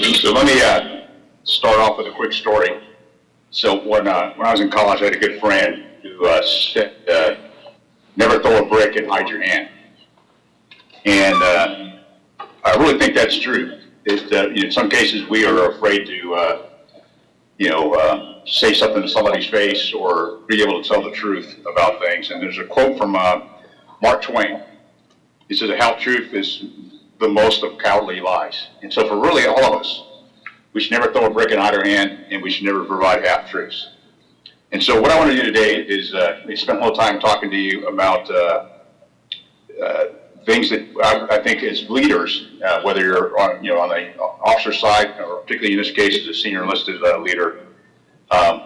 So let me uh, start off with a quick story. So when, uh, when I was in college, I had a good friend who uh, said, uh, never throw a brick and hide your hand. And uh, I really think that's true. Uh, in some cases, we are afraid to, you know, say something to somebody's face or be able to tell the truth about things. And there's a quote from Mark Twain. He says, "A half truth is the most of cowardly lies." And so, for really all of us, we should never throw a brick in either hand, and we should never provide half truths. And so, what I want to do today is uh, spend a little time talking to you about uh, uh, things that I, I think as leaders, uh, whether you're on, you know, on the officer side, or particularly in this case as a senior enlisted uh, leader, um,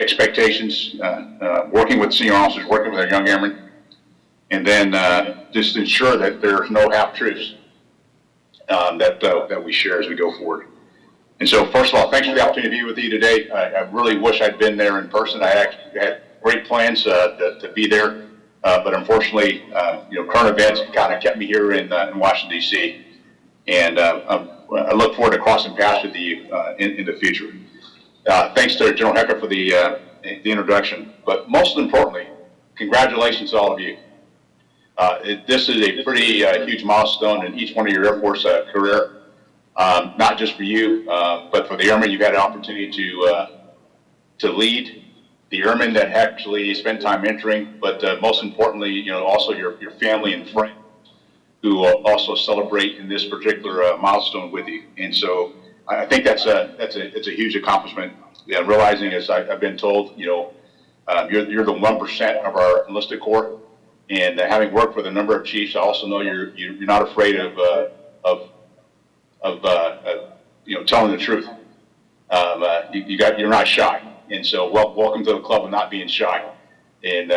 expectations, uh, working with senior officers, working with our young airmen, and then just ensure that there's no half truths um, that uh, that we share as we go forward. And so, first of all, thanks for the opportunity to be with you today. I, I really wish I'd been there in person. I actually had great plans uh, to, to be there, uh, but unfortunately, uh, you know, current events kind of kept me here in, uh, in Washington D.C. And uh, I'm- look forward to crossing paths with you in, in the future. Thanks to General Hecker for the the introduction, but most importantly, congratulations to all of you. Uh, it, this is a pretty uh, huge milestone in each one of your Air Force uh, career um, not just for you, uh, but for the airmen you've had an opportunity to uh, to lead, the airmen that actually spend time mentoring, but uh, most importantly, you know, also your your family and friends who also celebrate in this particular milestone with you. And so I think that's a that's a it's a huge accomplishment. Yeah, realizing, as I, I've been told, you know, uh, you're you're the one percent of our enlisted corps, and uh, having worked with a number of chiefs, I also know you're you're not afraid of uh, of of, uh, uh, you know, telling the truth. Um, uh, you, you got, you're not shy. And so wel- welcome to the club of not being shy. And,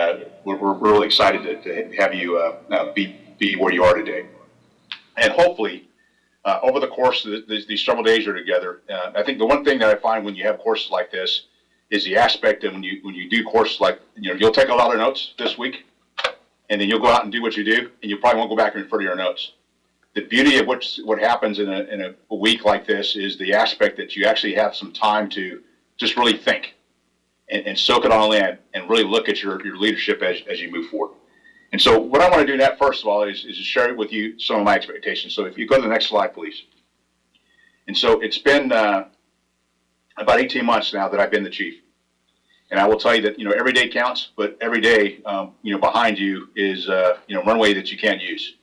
we're, we're really excited to, to have you, be, be where you are today. And hopefully, over the course of the, these, these several days you're together, I think the one thing that I find when you have courses like this is the aspect of when you, when you do courses like, you know, you'll take a lot of notes this week and then you'll go out and do what you do and you probably won't go back and refer to your notes the beauty of what's, what happens in a, in a week like this is the aspect that you actually have some time to just really think and, and soak it all in and really look at your, your leadership as, as you move forward. And so what I want to do now, first of all, is, is share with you some of my expectations. So if you go to the next slide, please. And so it's been uh, about 18 months now that I've been the chief. And I will tell you that, you know, every day counts, but every day, um, you know, behind you is, uh, you know, runway that you can't use.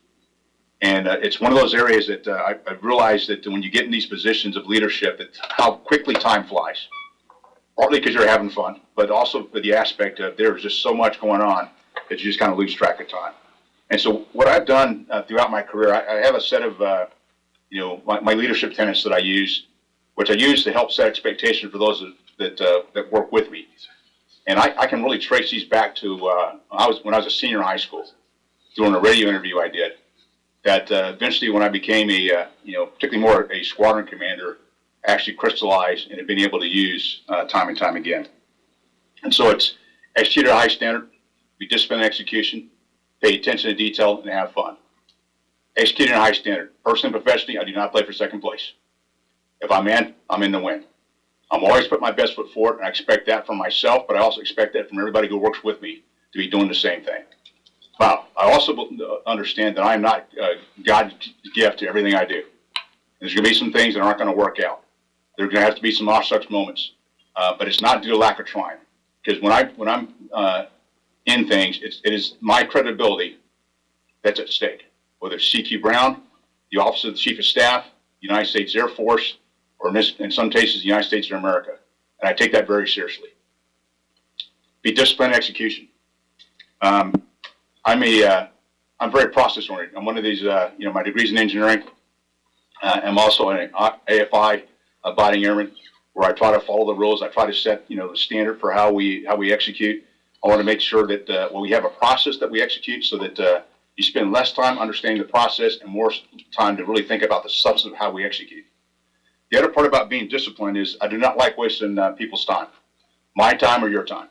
And uh, it's one of those areas that uh, I, I've realized that when you get in these positions of leadership, that how quickly time flies. Partly because you're having fun, but also for the aspect of there's just so much going on that you just kind of lose track of time. And so what I've done uh, throughout my career, I, I have a set of, uh, you know, my, my leadership tenets that I use, which I use to help set expectations for those that, that, uh, that work with me. And I, I can really trace these back to uh, I was, when I was a senior in high school, doing a radio interview I did that uh, eventually when I became a, uh, you know, particularly more a squadron commander, actually crystallized and have been able to use uh, time and time again. And so it's execute at a high standard, be disciplined in execution, pay attention to detail, and have fun. Execute at a high standard. Personally and professionally, I do not play for second place. If I'm in, I'm in the win. I'm always put my best foot forward, and I expect that from myself, but I also expect that from everybody who works with me to be doing the same thing. But I also understand that I'm not uh, God's gift to everything I do. There's going to be some things that aren't going to work out. There's going to have to be some off such moments, uh, but it's not due to lack of trying. Because when I when I'm uh, in things, it's, it is my credibility that's at stake. Whether it's CQ Brown, the Office of the Chief of Staff, United States Air Force, or in, some cases, the United States of America, and I take that very seriously. Be disciplined in execution. Um, I'm a, uh, I'm very process oriented. I'm one of these, uh, you know, my degrees in engineering. Uh, I'm also an AFI abiding airman where I try to follow the rules. I try to set, you know, the standard for how we, how we execute. I want to make sure that, uh, well, we have a process that we execute so that, uh, you spend less time understanding the process and more time to really think about the substance of how we execute. The other part about being disciplined is I do not like wasting uh, people's time, my time or your time.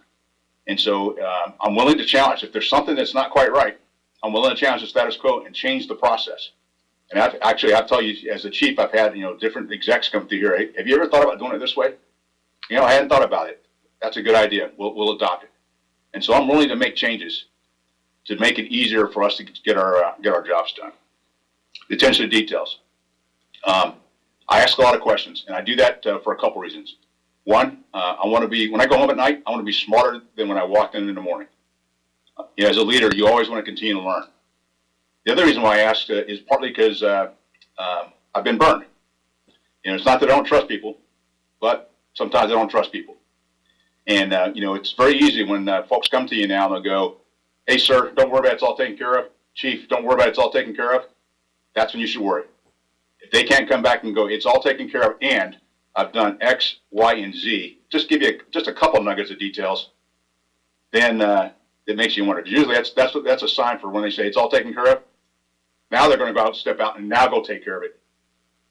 And so uh, I'm willing to challenge. If there's something that's not quite right, I'm willing to challenge the status quo and change the process. And I've, actually, I'll tell you, as a chief, I've had, you know, different execs come through here. Hey, have you ever thought about doing it this way? You know, I hadn't thought about it. That's a good idea. We'll, we'll adopt it. And so I'm willing to make changes to make it easier for us to get our, uh, get our jobs done. Attention to details. Um, I ask a lot of questions, and I do that uh, for a couple reasons. One, uh, I want to be, when I go home at night, I want to be smarter than when I walked in in the morning. Uh, you know, as a leader, you always want to continue to learn. The other reason why I ask uh, is partly because uh, um, I've been burned. You know, it's not that I don't trust people, but sometimes I don't trust people. And, uh, you know, it's very easy when folks come to you now and they'll go, hey, sir, don't worry about it, it's all taken care of. Chief, don't worry about it, it's all taken care of. That's when you should worry. If they can't come back and go, it's all taken care of and I've done X, Y, and Z, just give you a, just a couple nuggets of details, then uh, it makes you wonder. Usually that's, that's, that's a sign for when they say it's all taken care of. Now they're going to go out, step out, and now go take care of it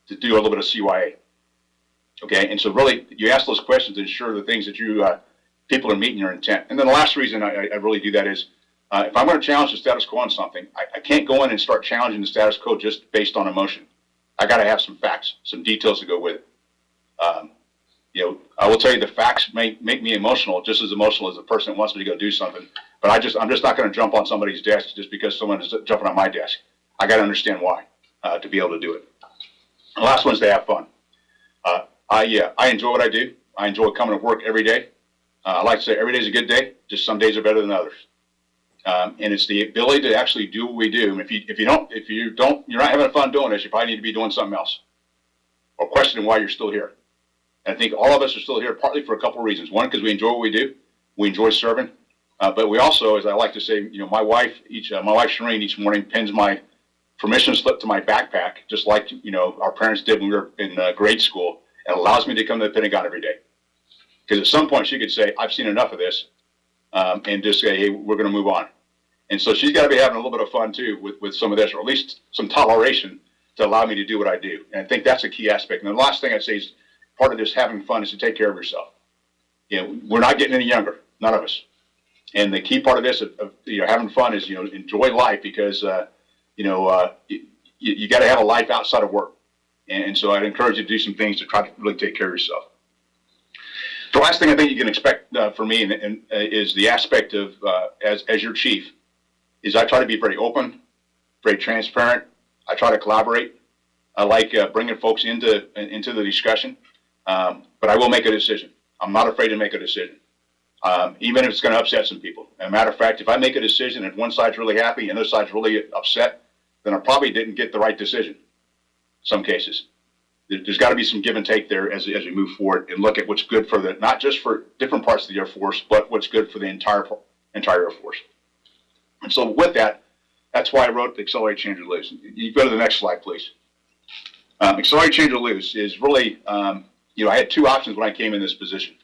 to do a little bit of CYA. Okay, and so really, you ask those questions to ensure the things that you uh, people are meeting your intent. And then the last reason I, I really do that is uh, if I'm going to challenge the status quo on something, I, I can't go in and start challenging the status quo just based on emotion. I got to have some facts, some details to go with it. Um, you know, I will tell you the facts make make me emotional, just as emotional as the person that wants me to go do something. But I just I'm just not going to jump on somebody's desk just because someone is jumping on my desk. I got to understand why uh, to be able to do it. The last one is to have fun. Uh, I yeah, I enjoy what I do. I enjoy coming to work every day. Uh, I like to say every day is a good day. Just some days are better than others. Um, and it's the ability to actually do what we do. And if you if you don't if you don't you're not having fun doing this, you probably need to be doing something else, or questioning why you're still here. And I think all of us are still here partly for a couple of reasons. One, because we enjoy what we do, we enjoy serving, uh, but we also, as I like to say, you know, my wife each uh, my wife Sharene each morning pins my permission slip to my backpack, just like you know our parents did when we were in uh, grade school, and allows me to come to the Pentagon every day. Because at some point she could say, "I've seen enough of this," um, and just say, "Hey, we're going to move on." And so she's got to be having a little bit of fun too with, with some of this, or at least some toleration to allow me to do what I do. And I think that's a key aspect. And the last thing I'd say is part of this having fun is to take care of yourself. You know, we're not getting any younger, none of us. And the key part of this, of, of you know, having fun is, you know, enjoy life because, uh, you know, uh, you, you got to have a life outside of work. And so I'd encourage you to do some things to try to really take care of yourself. The last thing I think you can expect uh, from me and, and, uh, is the aspect of, uh, as, as your chief, is I try to be very open, very transparent. I try to collaborate. I like uh, bringing folks into into the discussion, um, but I will make a decision. I'm not afraid to make a decision, um, even if it's going to upset some people. As a matter of fact, if I make a decision and one side's really happy and the other side's really upset, then I probably didn't get the right decision. Some cases, there's got to be some give and take there as as we move forward and look at what's good for the not just for different parts of the Air Force, but what's good for the entire entire Air Force. And so with that, that's why I wrote the Accelerate Change or Lose. You go to the next slide, please. Um, Accelerate Change or Lose is really, um, you know, I had two options when I came in this position.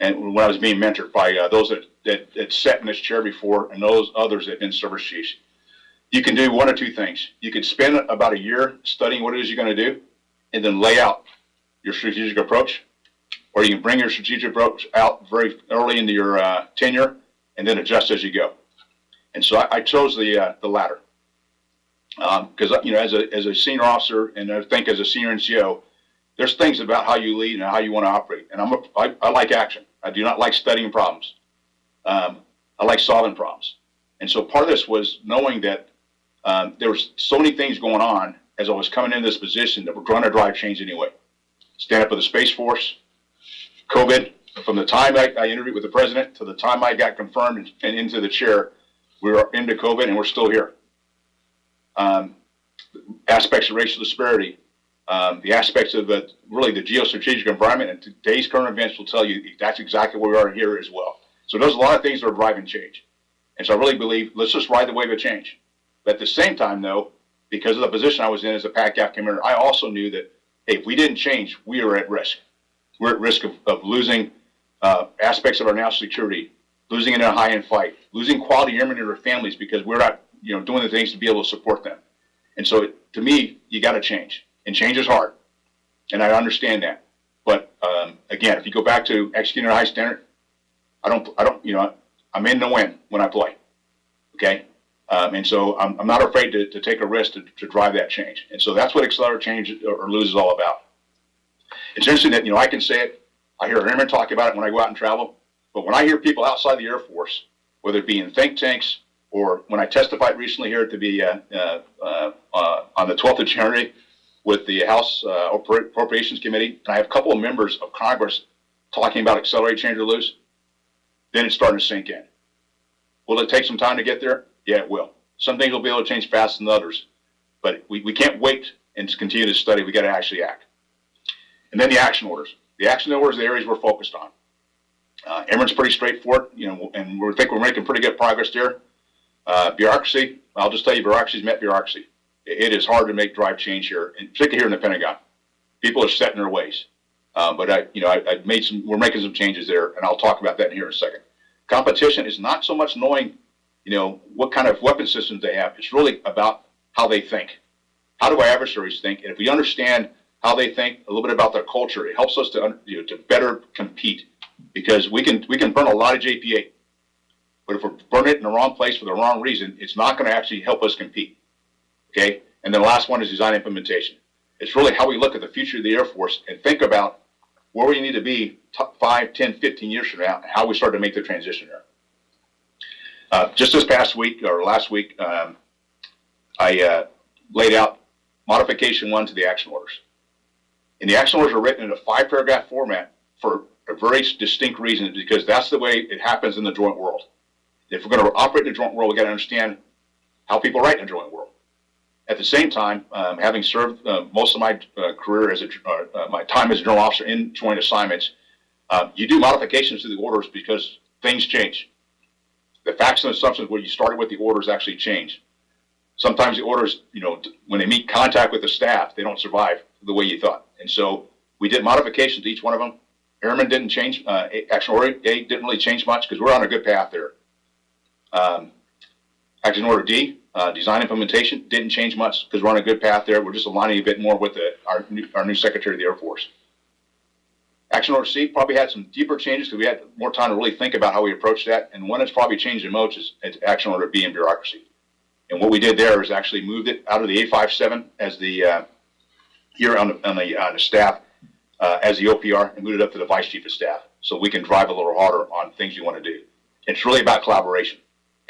And when I was being mentored by uh, those that, that, that sat in this chair before and those others that have been service chiefs. You can do one or two things. You can spend about a year studying what it is you're going to do and then lay out your strategic approach. Or you can bring your strategic approach out very early into your uh, tenure and then adjust as you go. And so I, I chose the uh, the latter because um, you know as a as a senior officer and I think as a senior NCO, there's things about how you lead and how you want to operate. And I'm a, I, I like action. I do not like studying problems. Um, I like solving problems. And so part of this was knowing that um, there was so many things going on as I was coming into this position that we're going to drive change anyway. Stand up for the Space Force, COVID, from the time I, I interviewed with the president to the time I got confirmed and, into the chair, we are into COVID and we're still here. Um, aspects of racial disparity, um, the aspects of the, really the geostrategic environment and today's current events will tell you that's exactly where we are here as well. So there's a lot of things that are driving change. And so I really believe let's just ride the wave of change. But at the same time though, because of the position I was in as a PACAF commander, I also knew that, hey, if we didn't change, we are at risk. We're at risk of, of losing uh, aspects of our national security, losing in a high-end fight, losing quality airmen and their families because we're not, you know, doing the things to be able to support them. And so, to me, you got to change, and change is hard, and I understand that. But um, again, if you go back to executing a high standard, I don't, I don't, you know, I'm in to win when I play. Okay, Um, and so I'm, I'm not afraid to, to take a risk to, to drive that change. And so that's what Accelerate Change or, Lose is all about. It's interesting that, you know, I can say it, I hear airmen talk about it when I go out and travel, but when I hear people outside the Air Force, whether it be in think tanks or when I testified recently here to be uh, uh, uh, uh, on the 12th of January with the House uh, Appropriations Committee, and I have a couple of members of Congress talking about accelerate, change, or lose, then it's starting to sink in. Will it take some time to get there? Yeah, it will. Some things will be able to change faster than others, but we, we can't wait and continue to study. We got to actually act. And then the action orders. The action orders are the areas we're focused on. Uh, Airman's pretty straightforward, you know, and we think we're making pretty good progress there. Uh, bureaucracy, I'll just tell you, bureaucracy's met bureaucracy. It, it is hard to make drive change here, and particularly here in the Pentagon. People are set in their ways. Uh, but I, you know, I, I made some, we're making some changes there, and I'll talk about that here in a second. Competition is not so much knowing, you know, what kind of weapon systems they have. It's really about how they think. How do our adversaries think? And if we understand how they think, a little bit about their culture, it helps us to, you know, to better compete because we can we can burn a lot of JPA, but if we burn it in the wrong place for the wrong reason, it's not going to actually help us compete. Okay, and then the last one is design implementation. It's really how we look at the future of the Air Force and think about where we need to be t- 5, 10, 15 years from now, and how we start to make the transition there. Uh, just this past week or last week, um, I uh, laid out modification one to the action orders. And the action orders are written in a five paragraph format for a very distinct reason because that's the way it happens in the joint world. If we're going to operate in the joint world, we've got to understand how people write in the joint world. At the same time, um, having served uh, most of my uh, career as a uh, my time as a general officer in joint assignments, you do modifications to the orders because things change. The facts and assumptions where you started with the orders actually change. Sometimes the orders, you know, when they meet contact with the staff, they don't survive the way you thought. And so we did modifications to each one of them. Airmen didn't change. Uh, Action Order A didn't really change much because we're on a good path there. Um, Action Order D, uh, design implementation, didn't change much because we're on a good path there. We're just aligning a bit more with the, our, new, our new Secretary of the Air Force. Action Order C probably had some deeper changes because we had more time to really think about how we approach that. And one that's probably changed the most is Action Order B and bureaucracy. And what we did there is actually moved it out of the A57 as the, uh, here on the, on the, on the staff, uh, as the OPR and moved it up to the Vice Chief of Staff. So we can drive a little harder on things you want to do. It's really about collaboration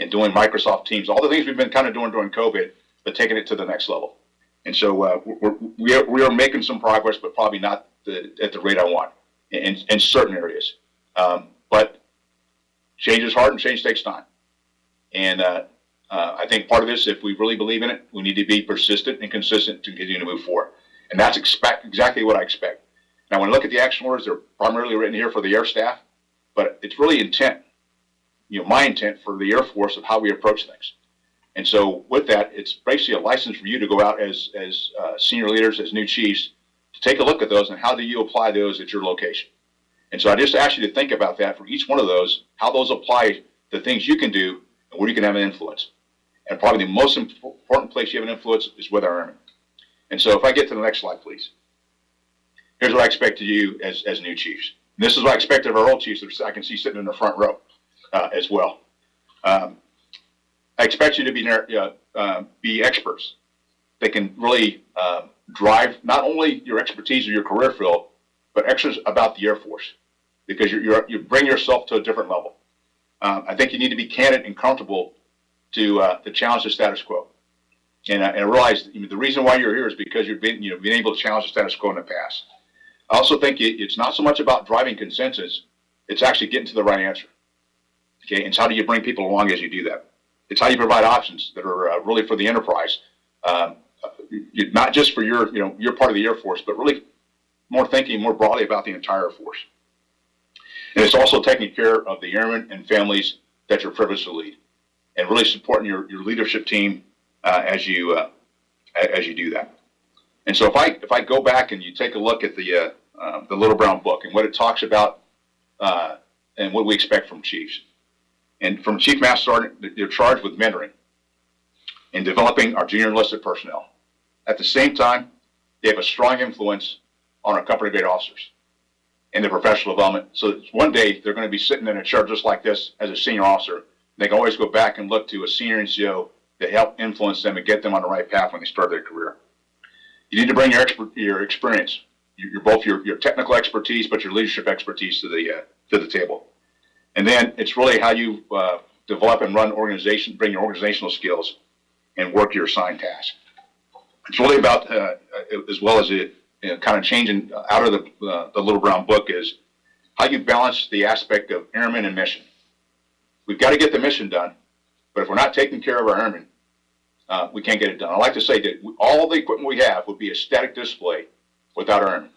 and doing Microsoft Teams, all the things we've been kind of doing during COVID, but taking it to the next level. And so uh, we're, we are we are making some progress, but probably not the, at the rate I want in, in certain areas. Um, but change is hard and change takes time. And uh, uh, I think part of this, if we really believe in it, we need to be persistent and consistent to continue to move forward. And that's expect, exactly what I expect. Now, when I look at the action orders, they're primarily written here for the air staff, but it's really intent, you know, my intent for the Air Force of how we approach things. And so with that, it's basically a license for you to go out as, as uh, senior leaders, as new chiefs, to take a look at those and how do you apply those at your location. And so I just ask you to think about that for each one of those, how those apply to things you can do and where you can have an influence. And probably the most important place you have an influence is with our airmen. And so if I get to the next slide, please. Here's what I expect of you as, as new chiefs. And this is what I expect of our old chiefs that I can see sitting in the front row uh, as well. Um, I expect you to be, uh, uh, be experts that can really um, drive not only your expertise or your career field, but extras about the Air Force because you're, you're, you bring yourself to a different level. Um, I think you need to be candid and comfortable to, uh, to challenge the status quo. And, I- and I realize you know, the reason why you're here is because you've been, you know, been able to challenge the status quo in the past. I also think it, it's not so much about driving consensus, it's actually getting to the right answer. Okay, and it's how do you bring people along as you do that? It's how you provide options that are uh, really for the enterprise, um, not just for your, you know, your part of the Air Force, but really more thinking more broadly about the entire Force. And it's also taking care of the airmen and families that you're privileged to lead, and really supporting your, your leadership team uh, as you uh, as you do that. And so if I if I go back and you take a look at the uh, uh, the Little Brown Book and what it talks about uh, and what we expect from chiefs, and from Chief Master Sergeant, they're charged with mentoring and developing our junior enlisted personnel. At the same time, they have a strong influence on our company grade officers and their professional development. So one day they're going to be sitting in a chair just like this as a senior officer. They can always go back and look to a senior NCO to help influence them and get them on the right path when they start their career. You need to bring your expert, your experience, your, your both your, your technical expertise, but your leadership expertise to the uh, to the table. And then it's really how you uh, develop and run organization, bring your organizational skills, and work your assigned task. It's really about uh, as well as it you know, kind of changing out of the uh, the little brown book is how you balance the aspect of airmen and mission. We've got to get the mission done, but if we're not taking care of our airmen, uh, we can't get it done. I like to say that all the equipment we have would be a static display without our airmen.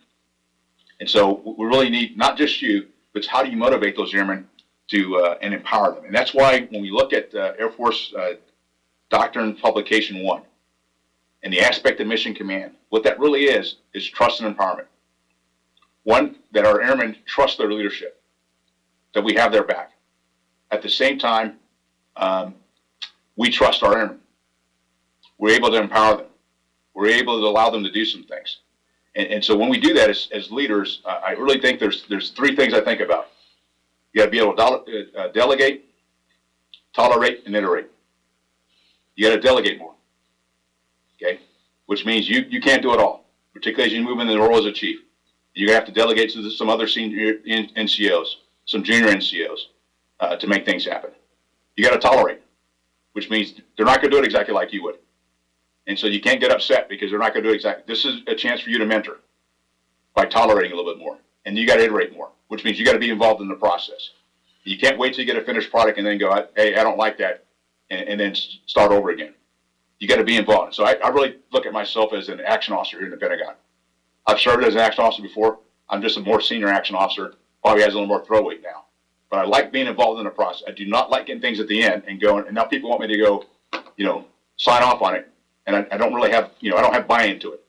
And so we really need not just you, but how do you motivate those airmen to uh, and empower them. And that's why when we look at uh, Air Force uh, Doctrine Publication One and the aspect of Mission Command, what that really is is trust and empowerment. One that our airmen trust their leadership, that we have their back. At the same time, um, we trust our airmen. We're able to empower them. We're able to allow them to do some things. And, and so when we do that as, as leaders, uh, I really think there's there's three things I think about. You got to be able to dele- uh, delegate, tolerate, and iterate. You got to delegate more. Okay, which means you you can't do it all, particularly as you move into the role as a chief. You're gonna have to delegate to some other senior NCOs, some junior NCOs, uh, to make things happen. You got to tolerate, which means they're not going to do it exactly like you would. And so you can't get upset because they're not going to do exactly. This is a chance for you to mentor by tolerating a little bit more, and you got to iterate more, which means you got to be involved in the process. You can't wait till you get a finished product and then go, "Hey, I don't like that," and, and then start over again. You got to be involved. So I, I really look at myself as an action officer here in the Pentagon. I've served as an action officer before. I'm just a more senior action officer. Probably has a little more throw weight now. But I like being involved in the process. I do not like getting things at the end and going, and now people want me to go, you know, sign off on it. And I, I don't really have, you know, I don't have buy-in to it.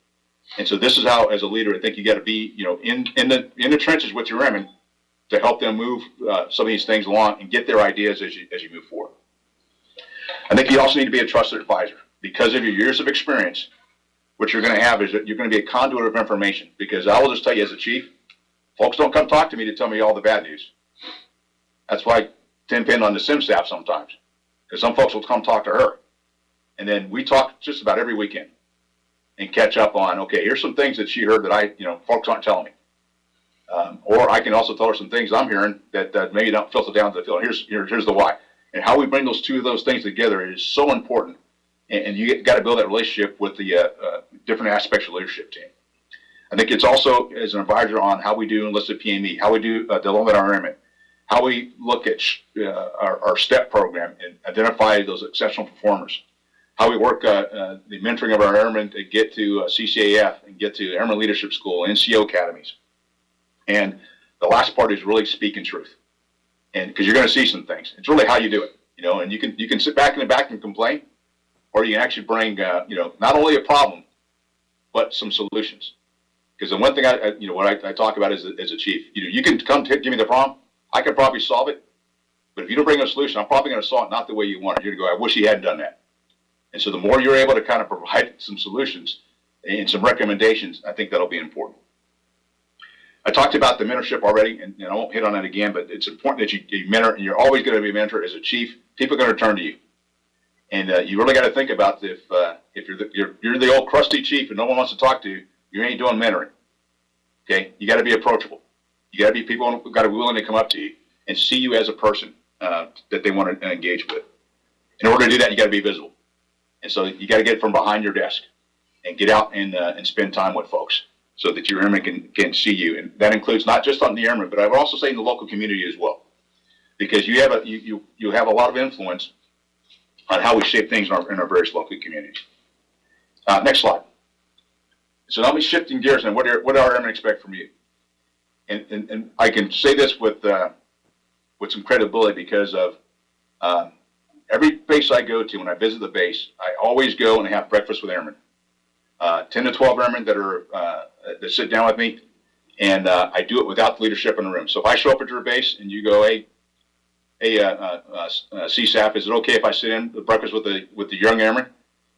And so this is how, as a leader, I think you got to be, you know, in, in the, in the trenches with your airmen to help them move uh, some of these things along and get their ideas as you, as you move forward. I think you also need to be a trusted advisor because of your years of experience. What you're going to have is that you're going to be a conduit of information because I will just tell you as a chief, folks don't come talk to me to tell me all the bad news. That's why I tend pin on the CMSAF sometimes because some folks will come talk to her. And then we talk just about every weekend and catch up on, okay, here's some things that she heard that I, you know, folks aren't telling me. Um, or I can also tell her some things I'm hearing that, that maybe don't filter down to the field. Here's, here, here's the why. And how we bring those two of those things together is so important. And, and you got to build that relationship with the uh, uh, different aspects of leadership team. I think it's also as an advisor on how we do enlisted PME, how we do uh, development our airmen, how we look at uh, our, our STEP program and identify those exceptional performers, how we work uh, uh, the mentoring of our airmen to get to uh, CCAF and get to Airman Leadership School, NCO academies. And the last part is really speaking truth. And because you're going to see some things, it's really how you do it, you know. And you can you can sit back in the back and complain, or you can actually bring uh, you know not only a problem, but some solutions. Because the one thing I, I you know what I, I talk about as a, as a chief, you know, you can come give me the problem, I can probably solve it, but if you don't bring a solution, I'm probably going to solve it not the way you want it. You're going to go, I wish he hadn't done that. And so the more you're able to kind of provide some solutions and some recommendations, I think that'll be important. I talked about the mentorship already, and, and I won't hit on that again, but it's important that you, you mentor, and you're always going to be a mentor as a chief. People are going to turn to you, and uh, you really got to think about if uh, if you're the, you're you're the old crusty chief and no one wants to talk to you, you ain't doing mentoring. Okay, you got to be approachable. You got to be people got to be willing to come up to you and see you as a person uh, that they want to engage with. In order to do that, you got to be visible, and so you got to get from behind your desk and get out and uh, and spend time with folks so that your airmen can, can see you. And that includes not just on the airmen, but I would also say in the local community as well. Because you have a, you, you, you have a lot of influence on how we shape things in our, in our various local communities. Uh, next slide. So now me shifting gears and what are, what airmen expect from you? And, and, and I can say this with, uh, with some credibility because of, um, every base I go to, when I visit the base, I always go and have breakfast with airmen. Uh, 10 to 12 airmen that are, uh, that sit down with me, and uh, I do it without the leadership in the room. So if I show up at your base and you go, hey, hey, uh, uh, uh, uh, CSAF, is it okay if I sit in the breakfast with the with the young airmen?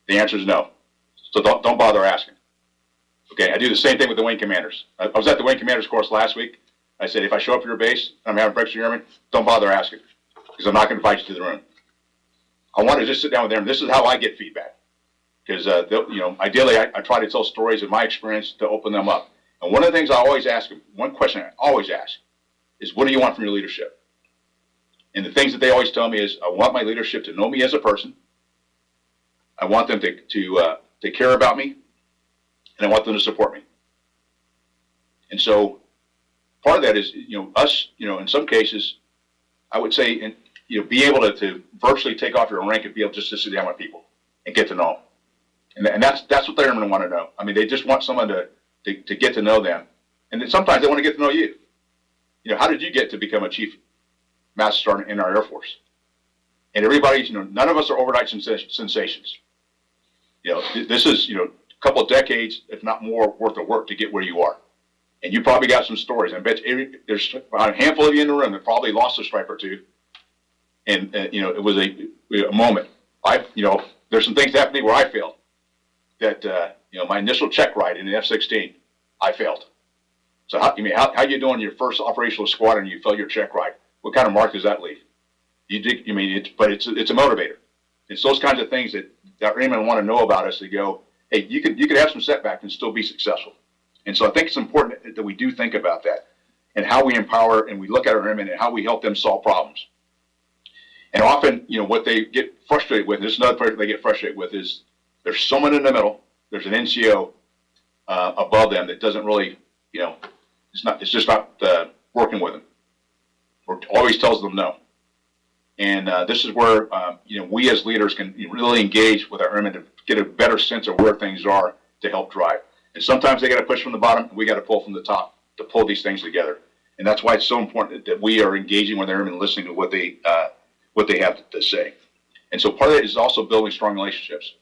The answer is no. So don't don't bother asking. Okay, I do the same thing with the wing commanders. I, I was at the wing commanders course last week. I said, if I show up at your base and I'm having breakfast with your airmen, don't bother asking because I'm not going to invite you to the room. I want to just sit down with them. This is how I get feedback. Because, uh, you know, ideally, I, I try to tell stories of my experience to open them up. And one of the things I always ask them, one question I always ask is, what do you want from your leadership? And the things that they always tell me is, I want my leadership to know me as a person. I want them to, to, uh, to care about me. And I want them to support me. And so part of that is, you know, us, you know, in some cases, I would say, and, you know, be able to, to virtually take off your rank and be able just to sit down with people and get to know them. And, and that's, that's what they're going to want to know. I mean, they just want someone to, to, to get to know them. And then sometimes they want to get to know you. You know, how did you get to become a chief master sergeant in our Air Force? And everybody's, you know, none of us are overnight sensa- sensations. You know, th- this is, you know, a couple of decades, if not more, worth of work to get where you are. And you probably got some stories. I bet every, there's a handful of you in the room that probably lost a stripe or two. And, uh, you know, it was a, a moment. I, you know, there's some things happening where I failed. That, uh, you know, my initial check ride in the F-16, I failed. So how, you mean, how, how you doing your first operational squadron, you fail your check ride? What kind of mark does that leave? You dig, you mean, it's, but it's, it's a motivator. It's those kinds of things that, that want to know about us to go, hey, you could, you could have some setbacks and still be successful. And so I think it's important that- we do think about that and how we empower and we look at our airmen and how we help them solve problems. And often, you know, what they get frustrated with, this is another part they get frustrated with, is there's someone in the middle, there's an NCO uh, above them that doesn't really, you know, it's not, it's just not uh, working with them. Always tells them no. And uh, this is where, um, you know, we as leaders can really engage with our airmen to get a better sense of where things are to help drive. And sometimes they got to push from the bottom, and we got to pull from the top to pull these things together. And that's why it's so important that we are engaging with airmen, listening to what they uh, what they have to say. And so part of it is also building strong relationships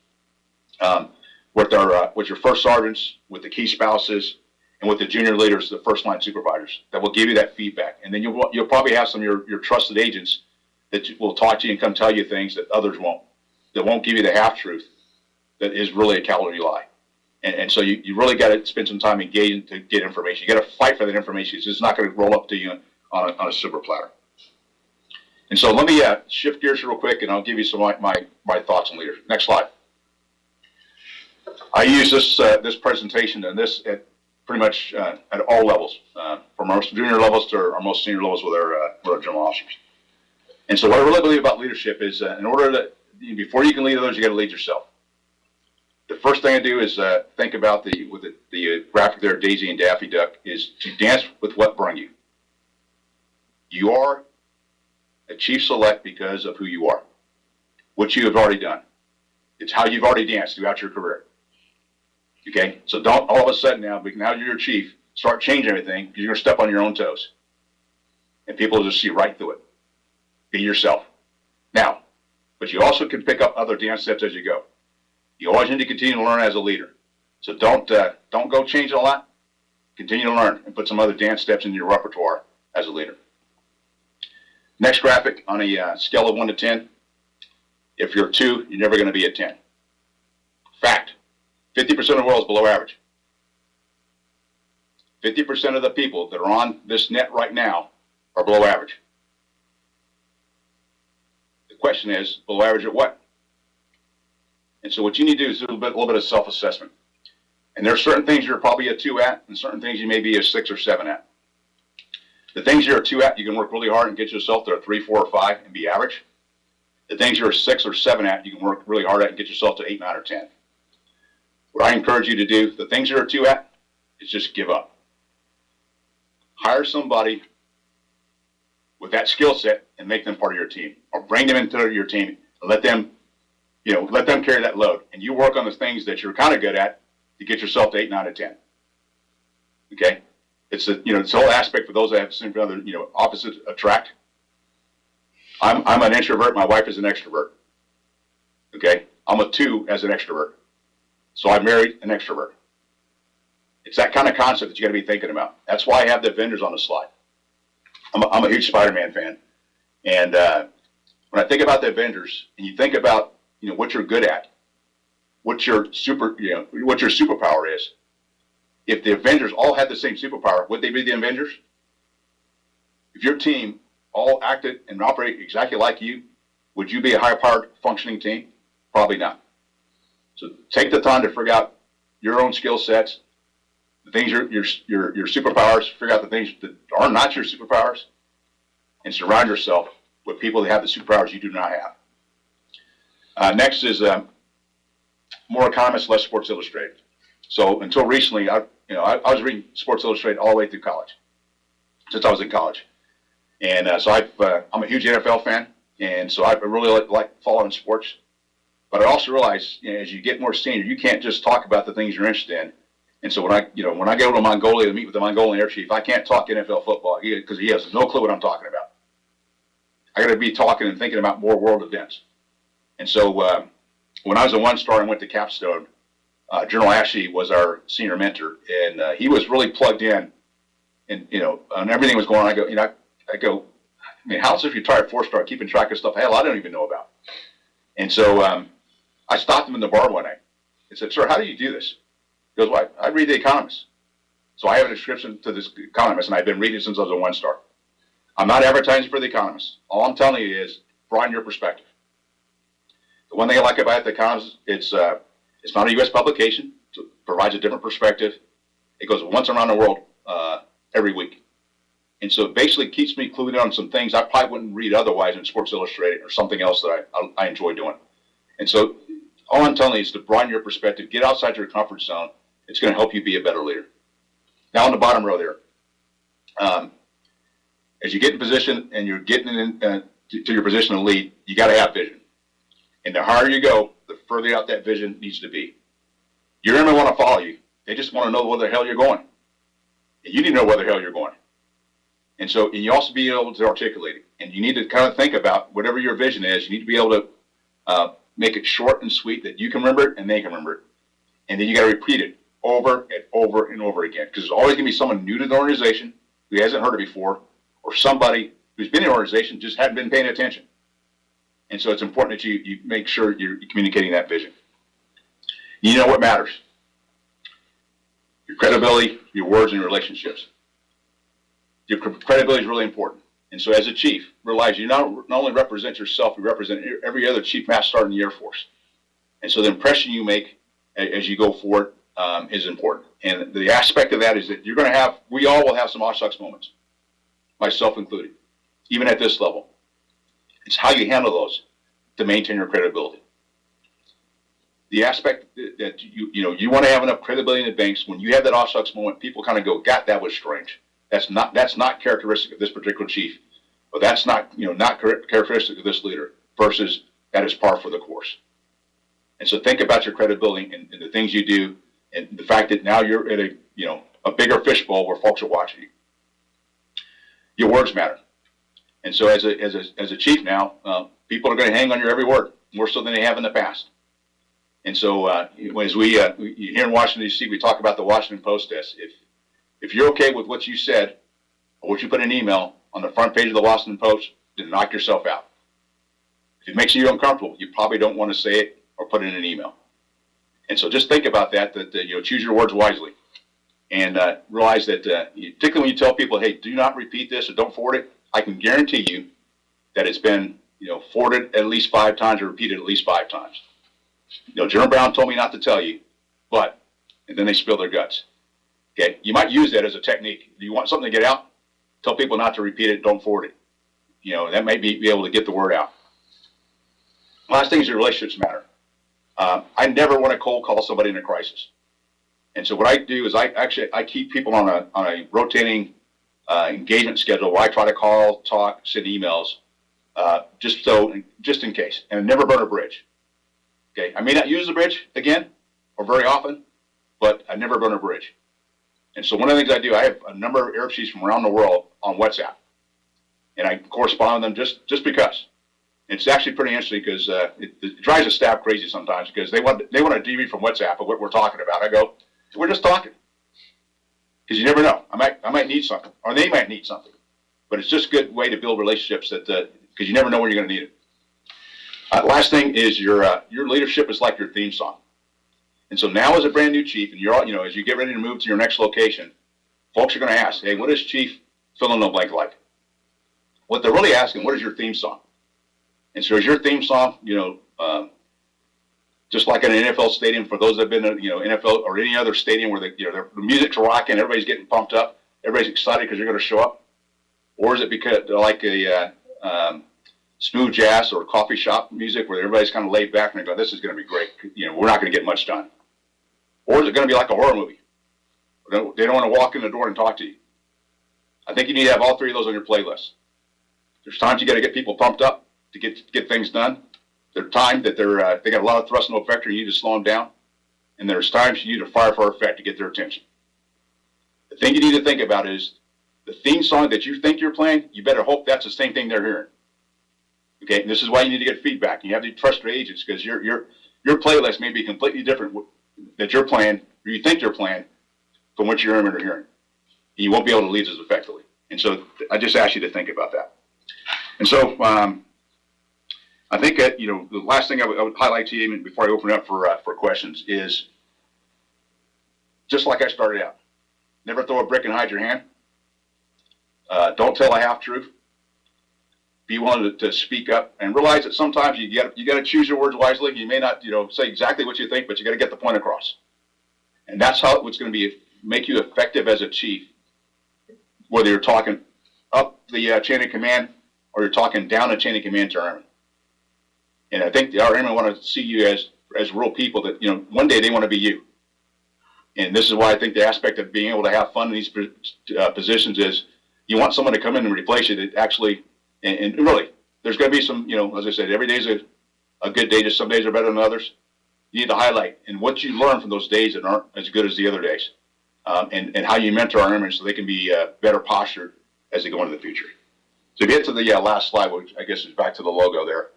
um, with our uh, with your first sergeants, with the key spouses, and with the junior leaders, the first line supervisors that will give you that feedback. And then you'll you'll probably have some of your, your trusted agents that will talk to you and come tell you things that others won't. That won't give you the half truth that is really a calorie lie. And, and so you, you really got to spend some time engaging to get information. You got to fight for that information. It's just not going to roll up to you on a, on a silver platter. And so let me uh, shift gears real quick, and I'll give you some of my, my, thoughts on leadership. Next slide. I use this uh, this presentation and this at pretty much uh, at all levels, uh, from our junior levels to our most senior levels with our, uh, with our general officers. And so what I really believe about leadership is uh, in order to, before you can lead others, you got to lead yourself. The first thing I do is uh, think about the, with the, the uh, graphic there, Daisy and Daffy Duck, is to dance with what brung you. You are a chief select because of who you are, what you have already done. It's how you've already danced throughout your career. Okay, so don't all of a sudden now, because now you're your chief, start changing everything because you're gonna step on your own toes, and people will just see right through it. Be yourself. Now, but you also can pick up other dance steps as you go. You always need to continue to learn as a leader. So don't uh, don't go change a lot. Continue to learn and put some other dance steps in your repertoire as a leader. Next graphic on a uh, scale of one to ten. If you're two, you're never going to be a ten. Fact: fifty percent of the world is below average. Fifty percent of the people that are on this net right now are below average. The question is, below average at what? And so what you need to do is do a little bit, a little bit of self-assessment. And there are certain things you're probably a two at, and certain things you may be a six or seven at. The things you're a two at, you can work really hard and get yourself to a three, four, or five and be average. The things you're a six or seven at, you can work really hard at and get yourself to eight, nine, or ten. What I encourage you to do, the things you're a two at, is just give up. Hire somebody with that skill set and make them part of your team, or bring them into your team and let them, you know, let them carry that load. And you work on the things that you're kind of good at to get yourself to eight, nine, or ten. Okay, it's a you know this whole aspect for those that have seen other you know opposites attract. I'm I'm an introvert. My wife is an extrovert. Okay, I'm a two as an extrovert, so I married an extrovert. It's that kind of concept that you got to be thinking about. That's why I have the Avengers on the slide. I'm a, I'm a huge Spider-Man fan, and uh, when I think about the Avengers, and you think about you know what you're good at, what your super you know what your superpower is. If the Avengers all had the same superpower, would they be the Avengers? If your team all acted and operated exactly like you, Would you be a high-powered functioning team? Probably not. So take the time to figure out your own skill sets, the things your your your your superpowers. Figure out the things that are not your superpowers, and surround yourself with people that have the superpowers you do not have. Uh, next is um, more economists, less Sports Illustrated. So until recently, I you know I, I was reading Sports Illustrated all the way through college, since I was in college, and uh, so I've, uh, I'm a huge NFL fan, and so I really like, like following sports. But I also realize you know, as you get more senior, you can't just talk about the things you're interested in. And so when I, you know, when I go to Mongolia to meet with the Mongolian air chief, I can't talk NFL football because he, he has no clue what I'm talking about. I got to be talking and thinking about more world events. And so uh, when I was a one star and went to Capstone, uh, General Ashley was our senior mentor, and uh, he was really plugged in, and you know, on everything was going on. I go, you know, I, I go, I mean, how's if a four star keeping track of stuff? Hell, I don't even know about. And so um, I stopped him in the bar one night and said, "Sir, how do you do this?" He goes, "Well, I, I read The Economist." So I have a subscription to this Economist, and I've been reading it since I was a one star. I'm not advertising for The Economist. All I'm telling you is broaden your perspective. The one thing I like about The Economist, it's uh, it's not a U.S. publication. It provides a different perspective. It goes once around the world uh, every week. And so it basically keeps me clued in on some things I probably wouldn't read otherwise in Sports Illustrated or something else that I, I, I enjoy doing. And so all I'm telling you is to broaden your perspective, get outside your comfort zone. It's going to help you be a better leader. Now on the bottom row there, um, as you get in position and you're getting in, uh, to, to your position to lead, you got to have vision. And the higher you go, the further out that vision needs to be. Your enemy want to follow you. They just want to know where the hell you're going. And you need to know where the hell you're going. And so, and you also be able to articulate it. And you need to kind of think about whatever your vision is. You need to be able to uh, make it short and sweet that you can remember it and they can remember it. And then you got to repeat it over and over and over again because there's always going to be someone new to the organization who hasn't heard it before, or somebody who's been in the organization just hadn't been paying attention. And so it's important that you, you make sure you're communicating that vision. You know what matters your credibility, your words, and your relationships. Your credibility is really important. And so as a chief, realize you not, not only represent yourself, you represent every other chief master sergeant in the Air Force. And so the impression you make as you go forward um, is important. And the aspect of that is that you're going to have, we all will have some aw shucks moments, myself included, even at this level. It's how you handle those to maintain your credibility. The aspect that you, you know, you want to have enough credibility in the banks, when you have that aw shucks moment, people kind of go, God, that was strange. That's not that's not characteristic of this particular chief, but that's not you know not characteristic of this leader. Versus that is par for the course. And so think about your credibility and, and the things you do, and the fact that now you're at a you know a bigger fishbowl where folks are watching you. Your words matter, and so as a as a as a chief now, uh, people are going to hang on your every word more so than they have in the past. And so uh, as we, uh, here in Washington D.C., we talk about the Washington Post test. If if you're okay with what you said or what you put in an email on the front page of the Washington Post, then knock yourself out. If it makes you uncomfortable, you probably don't want to say it or put it in an email. And so just think about that, that, you know, choose your words wisely. And uh, realize that, uh, particularly when you tell people, hey, do not repeat this or don't forward it, I can guarantee you that it's been, you know, forwarded at least five times or repeated at least five times. You know, General Brown told me not to tell you, but, and then they spill their guts. Okay, you might use that as a technique. Do you want something to get out? Tell people not to repeat it. Don't forward it. You know that may be, be able to get the word out. Last thing is your relationships matter. Um, I never want to cold call somebody in a crisis, and so what I do is I actually I keep people on a on a rotating uh, engagement schedule where I try to call, talk, send emails, uh, just so just in case, and never burn a bridge. Okay, I may not use the bridge again or very often, but I never burn a bridge. And so one of the things I do, I have a number of chiefs from around the world on WhatsApp, and I correspond with them just just because. It's actually pretty interesting because uh, it, it, drives the staff crazy sometimes because they want they want to debrief from WhatsApp of what we're talking about. I go, we're just talking because you never know. I might I might need something, or they might need something. But it's just a good way to build relationships that because uh, you never know when you're going to need it. Uh, last thing is your uh, your leadership is like your theme song. And so now as a brand new chief, and you're all, you know, as you get ready to move to your next location, folks are going to ask, hey, what is Chief fill in the blank like? What they're really asking, what is your theme song? And so is your theme song, you know, um, just like in an NFL stadium, for those that have been, you know, NFL or any other stadium where the, you know, the music's rocking, everybody's getting pumped up, everybody's excited because you're going to show up? Or is it because like a uh, um, smooth jazz or coffee shop music where everybody's kind of laid back and they go, this is going to be great. You know, we're not going to get much done. Or is it going to be like a horror movie? They don't, want to walk in the door and talk to you. I think you need to have all three of those on your playlist. There's times you got to get people pumped up to get get things done. There's times that they're uh, they got a lot of thrust and no effect, and you need to slow them down. And there's times you need to fire for effect to get their attention. The thing you need to think about is the theme song that you think you're playing. You better hope that's the same thing they're hearing. Okay, and this is why you need to get feedback. You have to trust your agents because your your your playlist may be completely different that you're playing or you think you're playing from what your airmen are hearing. You won't be able to lead as effectively. And so I just ask you to think about that. And so um, I think that, you know, the last thing I would, I would highlight to you before I open it up for, uh, for questions is just like I started out, never throw a brick and hide your hand. Uh, don't tell a half truth. Be willing to, speak up and realize that sometimes you got you got to choose your words wisely. You may not, you know, say exactly what you think, but you got to get the point across. And that's how it's going to be make you effective as a chief. Whether you're talking up the uh, chain of command or you're talking down the chain of command to airmen. And I think our airmen want to see you as as real people that you know one day they want to be you. And this is why I think the aspect of being able to have fun in these uh, positions is you want someone to come in and replace you that actually and, and really there's going to be some you know as I said every day is a, a good day. Just some days are better than others. You need to highlight and what you learn from those days that aren't as good as the other days, um, and and how you mentor our airmen so they can be uh, better postured as they go into the future. So if you get to the last slide, which I guess is back to the logo there,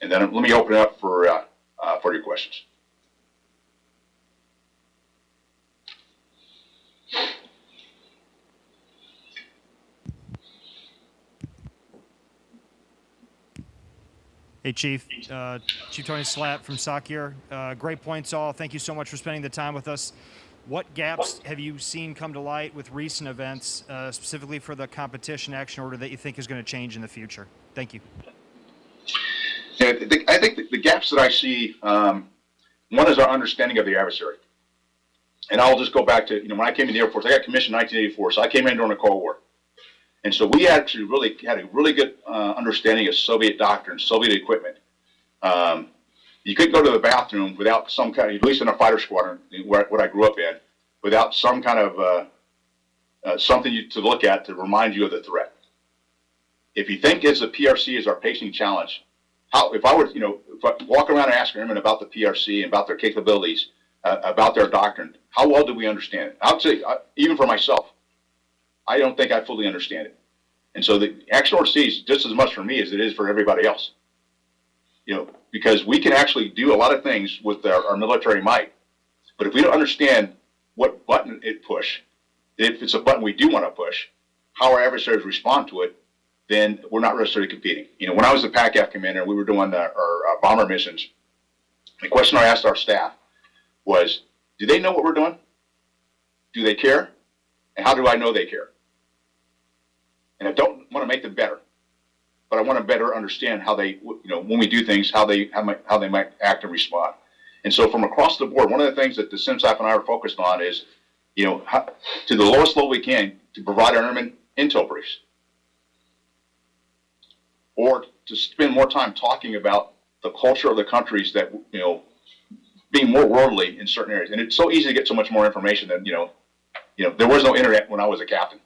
and then let me open it up for uh, uh, for your questions. Hey, Chief. Uh, Chief Tony Slapp from SOCEUR. Uh, great points, all. Thank you so much for spending the time with us. What gaps have you seen come to light with recent events, uh, specifically for the competition action order that you think is going to change in the future? Thank you. Yeah, I think the, the, gaps that I see, um, one is our understanding of the adversary. And I'll just go back to, you know, when I came in the Air Force, I got commissioned in 1984, so I came in during the Cold War. And so we actually really had a really good uh, understanding of Soviet doctrine, Soviet equipment. Um, you couldn't go to the bathroom without some kind of, at least in a fighter squadron, where, what I grew up in, without some kind of uh, uh, something you, to look at to remind you of the threat. If you think as the PRC is our pacing challenge, how if I were, you know, walk around and ask airmen about the PRC and about their capabilities, uh, about their doctrine, how well do we understand it? I'll say, even for myself, I don't think I fully understand it. And so the action C is just as much for me as it is for everybody else. You know, because we can actually do a lot of things with our, our military might, but if we don't understand what button it push, if it's a button we do want to push, how our adversaries respond to it, then we're not necessarily competing. You know, when I was the PACAF commander, we were doing the, our, our bomber missions. The question I asked our staff was, do they know what we're doing? Do they care? And how do I know they care? And I don't want to make them better, but I want to better understand how they, you know, when we do things, how they how, might, how they might act and respond. And so from across the board, one of the things that the CMSAF and I are focused on is, you know, how, to the lowest level we can to provide our airmen intel briefs or to spend more time talking about the culture of the countries that, you know, being more worldly in certain areas. And it's so easy to get so much more information than, you know, you know, there was no internet when I was a captain.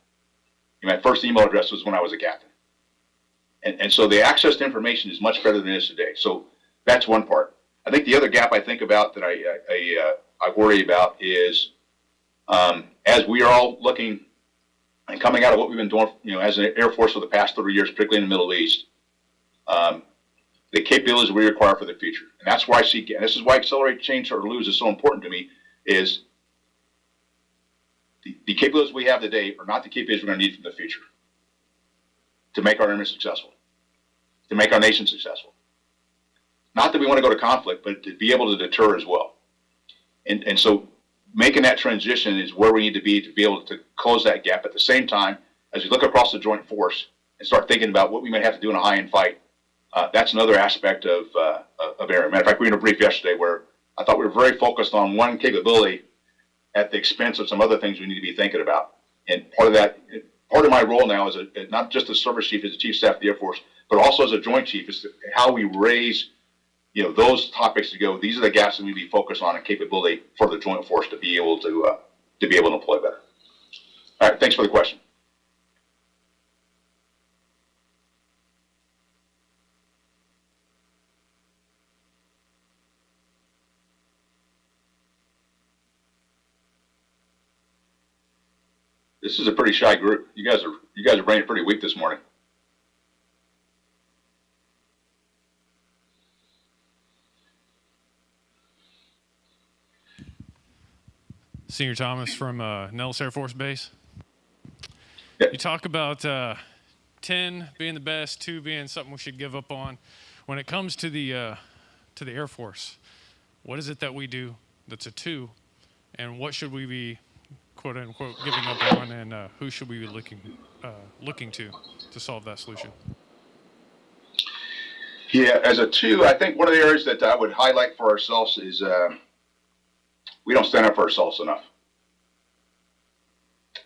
My first email address was when I was a captain. And, and so the access to information is much better than it is today. So that's one part. I think the other gap I think about that I, I, uh, I worry about is um, as we are all looking and coming out of what we've been doing, you know, as an Air Force for the past 30 years, particularly in the Middle East, um, the capabilities we require for the future. And that's why I see, and this is why Accelerate, Change, or Lose is so important to me, is the, capabilities we have today are not the capabilities we're going to need for the future to make our army successful, to make our nation successful. Not that we want to go to conflict, but to be able to deter as well. And, and so making that transition is where we need to be to be able to close that gap. At the same time, as we look across the joint force and start thinking about what we might have to do in a high-end fight, Uh, that's another aspect of, uh, of area. Matter of fact, we were in a brief yesterday where I thought we were very focused on one capability at the expense of some other things we need to be thinking about. And part of that, part of my role now is a, not just as service chief, as the chief staff of the Air Force, but also as a joint chief, is how we raise, you know, those topics to go. These are the gaps that we need to be focused on and capability for the joint force to be able to uh, to be able to employ better. All right, thanks for the question. This is a pretty shy group. You guys are you guys are bringing pretty weak this morning. Senior Thomas from uh, Nellis Air Force Base. Yeah. You talk about uh, 10 being the best, two being something we should give up on. When it comes to the uh, to the Air Force, what is it that we do that's a two, and what should we be quote unquote giving up on, and uh, who should we be looking uh, looking to to solve that solution? Yeah, as a two, I think one of the areas that I would highlight for ourselves is uh, we don't stand up for ourselves enough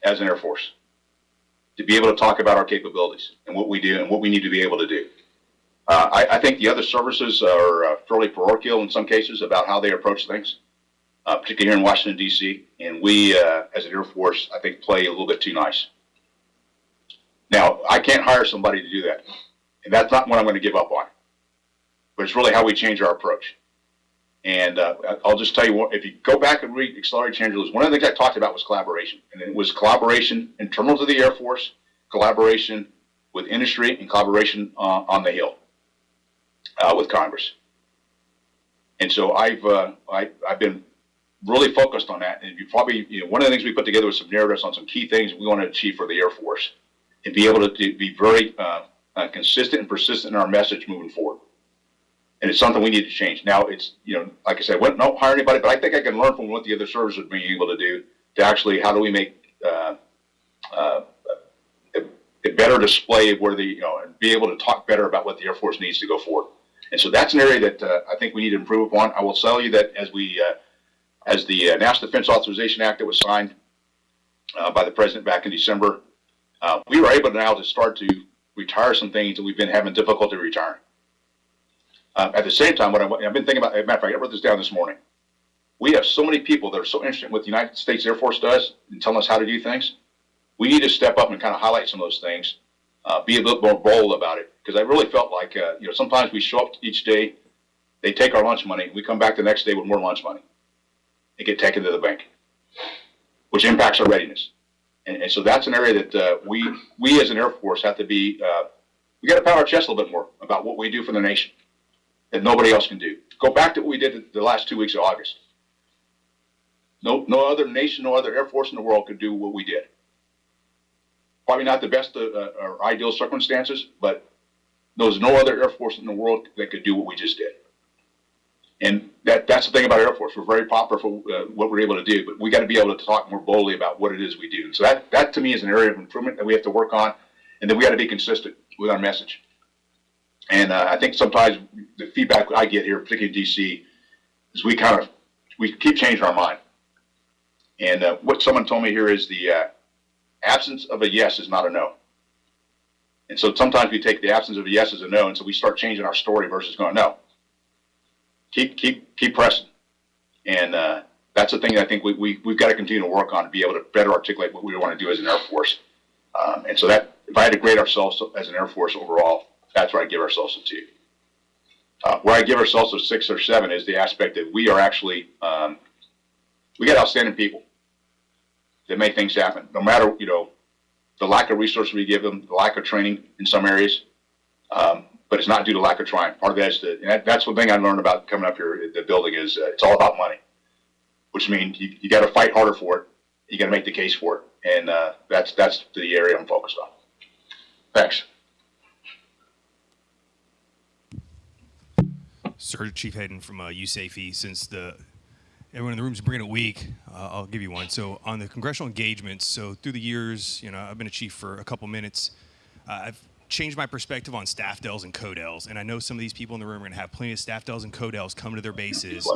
as an Air Force to be able to talk about our capabilities and what we do and what we need to be able to do. Uh, I, I, think the other services are uh, fairly parochial in some cases about how they approach things, uh, particularly here in Washington, D.C. And we, uh, as an Air Force, I think play a little bit too nice. Now, I can't hire somebody to do that. And that's not what I'm going to give up on. But it's really how we change our approach. And uh, I'll just tell you what, if you go back and read Accelerated Change or Lose, one of the things I talked about was collaboration. And it was collaboration in terms of the Air Force, collaboration with industry, and collaboration uh, on the Hill uh, with Congress. And so I've, uh, I, have been really focused on that. And you probably, you know, one of the things we put together was some narratives on some key things we want to achieve for the Air Force and be able to, to be very uh, uh, consistent and persistent in our message moving forward. And it's something we need to change. Now it's, you know, like I said, we don't hire anybody, but I think I can learn from what the other services are being able to do to actually, how do we make uh, uh, a, better display of where the, you know, and be able to talk better about what the Air Force needs to go forward. And so that's an area that uh, I think we need to improve upon. I will tell you that as we, uh, as the uh, National Defense Authorization Act that was signed uh, by the president back in December, uh, we were able now to start to retire some things that we've been having difficulty retiring. Uh, at the same time, what I, have been thinking about, matter of fact, I wrote this down this morning. We have so many people that are so interested in what the United States Air Force does and telling us how to do things. We need to step up and kind of highlight some of those things, uh, be a little more bold about it. Because I really felt like, uh, you know, sometimes we show up each day, they take our lunch money, we come back the next day with more lunch money. They get taken to the bank, which impacts our readiness. And, and so that's an area that uh, we, we as an Air Force have to be, uh, we got to pound our chest a little bit more about what we do for the nation that nobody else can do. Go back to what we did the last two weeks of August. No, no other nation, no other Air Force in the world could do what we did. Probably not the best uh, uh, or ideal circumstances, but there's no other Air Force in the world that could do what we just did. And that, that's the thing about Air Force. We're very popular for uh, what we're able to do, but we got to be able to talk more boldly about what it is we do. So that, that to me is an area of improvement that we have to work on, and then we got to be consistent with our message. And uh, I think sometimes the feedback I get here, particularly in DC, is we kind of we keep changing our mind. And uh, what someone told me here is the uh, absence of a yes is not a no. And so sometimes we take the absence of a yes as a no, and so we start changing our story versus going no. Keep keep keep pressing, and uh, that's the thing I think we, we we've got to continue to work on to be able to better articulate what we want to do as an Air Force. Um, and so that if I had to grade ourselves as an Air Force overall, that's where I give ourselves a two. Uh, where I give ourselves a six or seven is the aspect that we are actually, um, we got outstanding people that make things happen. No matter, you know, the lack of resources we give them, the lack of training in some areas, um, but it's not due to lack of trying. Part of that is the, that, that's one thing I learned about coming up here the building is uh, it's all about money, which means you, you got to fight harder for it. You got to make the case for it. And uh, that's, that's the area I'm focused on. Thanks. Sir Chief Hayden from uh, USAFE. Since the everyone in the room is bringing a week, uh, I'll give you one. So on the congressional engagements, so through the years, you know, I've been a chief for a couple minutes. Uh, I've changed my perspective on staff dells and codels. And I know some of these people in the room are going to have plenty of staff dells and codels come to their bases.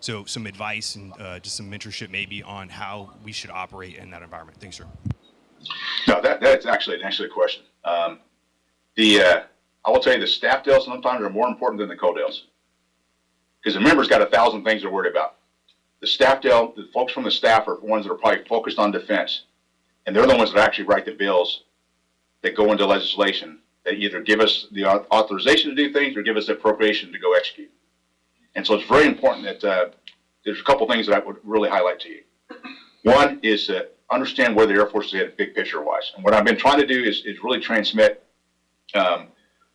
So some advice and uh, just some mentorship maybe on how we should operate in that environment. Thanks, sir. No, that, that's actually an excellent question. Um, the, uh, I will tell you, the staff deals sometimes are more important than the codels. Because the member's got a thousand things they're worried about. The staff deal, the folks from the staff are the ones that are probably focused on defense. And they're the ones that actually write the bills that go into legislation that either give us the authorization to do things or give us the appropriation to go execute. And so it's very important that, uh, there's a couple things that I would really highlight to you. One is to understand where the Air Force is headed, big picture wise. And what I've been trying to do is, is really transmit, um,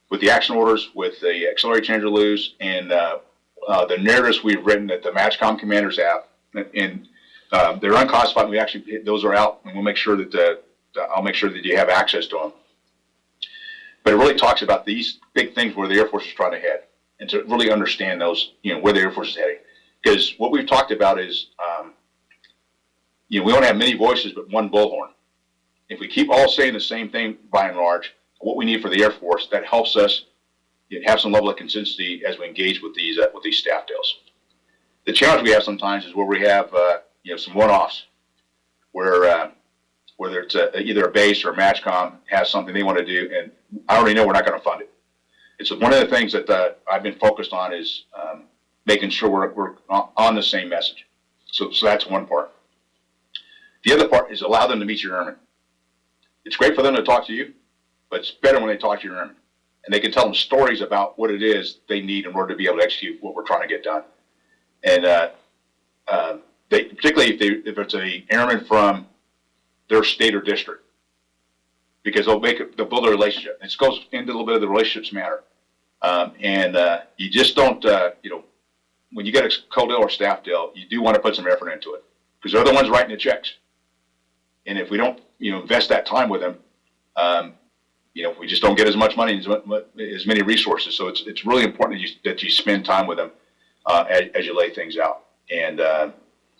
with the action orders, with the accelerated change or lose, and, uh, uh, the narratives we've written that the MAJCOM commanders have. And, um, they're unclassified, we actually, those are out, and we'll make sure that, uh, I'll make sure that you have access to them. But it really talks about these big things where the Air Force is trying to head, and to really understand those, you know, where the Air Force is heading. Because what we've talked about is, um, you know, we only have many voices, but one bullhorn. If we keep all saying the same thing by and large, what we need for the Air Force, that helps us you know, have some level of consistency as we engage with these, uh, with these staff deals. The challenge we have sometimes is where we have, uh, you know, some one-offs, where, uh, whether it's a, either a base or a MAJCOM has something they want to do, and I already know we're not going to fund it. It's one of the things that, uh, I've been focused on is, um, making sure we're, we're on the same message. So, so that's one part. The other part is allow them to meet your airmen. It's great for them to talk to you, but it's better when they talk to your airmen. And they can tell them stories about what it is they need in order to be able to execute what we're trying to get done. And, uh, uh, they, particularly if they, if it's a airman from their state or district, because they'll make it, they'll build a relationship. It goes into a little bit of the relationships matter. Um, and, uh, you just don't, uh, you know, when you get a codel or staff deal, you do want to put some effort into it because they're the ones writing the checks. And if we don't, you know, invest that time with them, um, you know, we just don't get as much money as, as many resources. So it's it's really important that you that you spend time with them uh, as, as you lay things out and uh,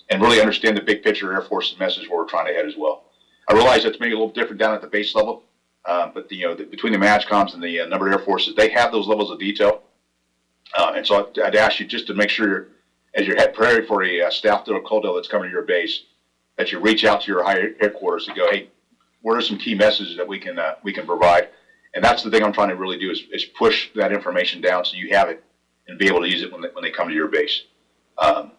and really understand the big picture Air Force's message where we're trying to head as well. I realize that's maybe a little different down at the base level, uh, but the, you know, the, between the MAJCOMs and the uh, number of Air Forces, they have those levels of detail. Uh, and so I'd, I'd ask you just to make sure, as you're head preparing for a uh, staff deal that's coming to your base, that you reach out to your higher headquarters and go, hey, what are some key messages that we can uh, we can provide? And that's the thing I'm trying to really do is, is push that information down so you have it and be able to use it when they, when they come to your base. Um,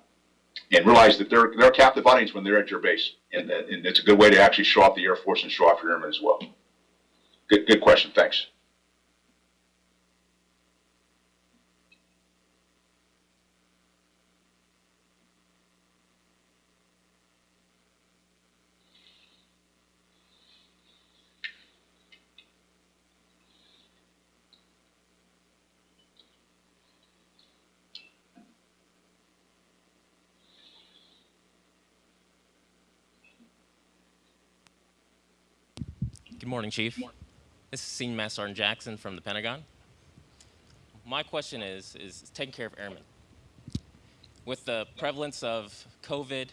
and realize that they're they're a captive audience when they're at your base, and, and it's a good way to actually show off the Air Force and show off your airmen as well. Good good question. Thanks. Good morning, Chief. This is Senior Master Sergeant Jackson from the Pentagon. My question is, is taking care of airmen. With the prevalence of COVID,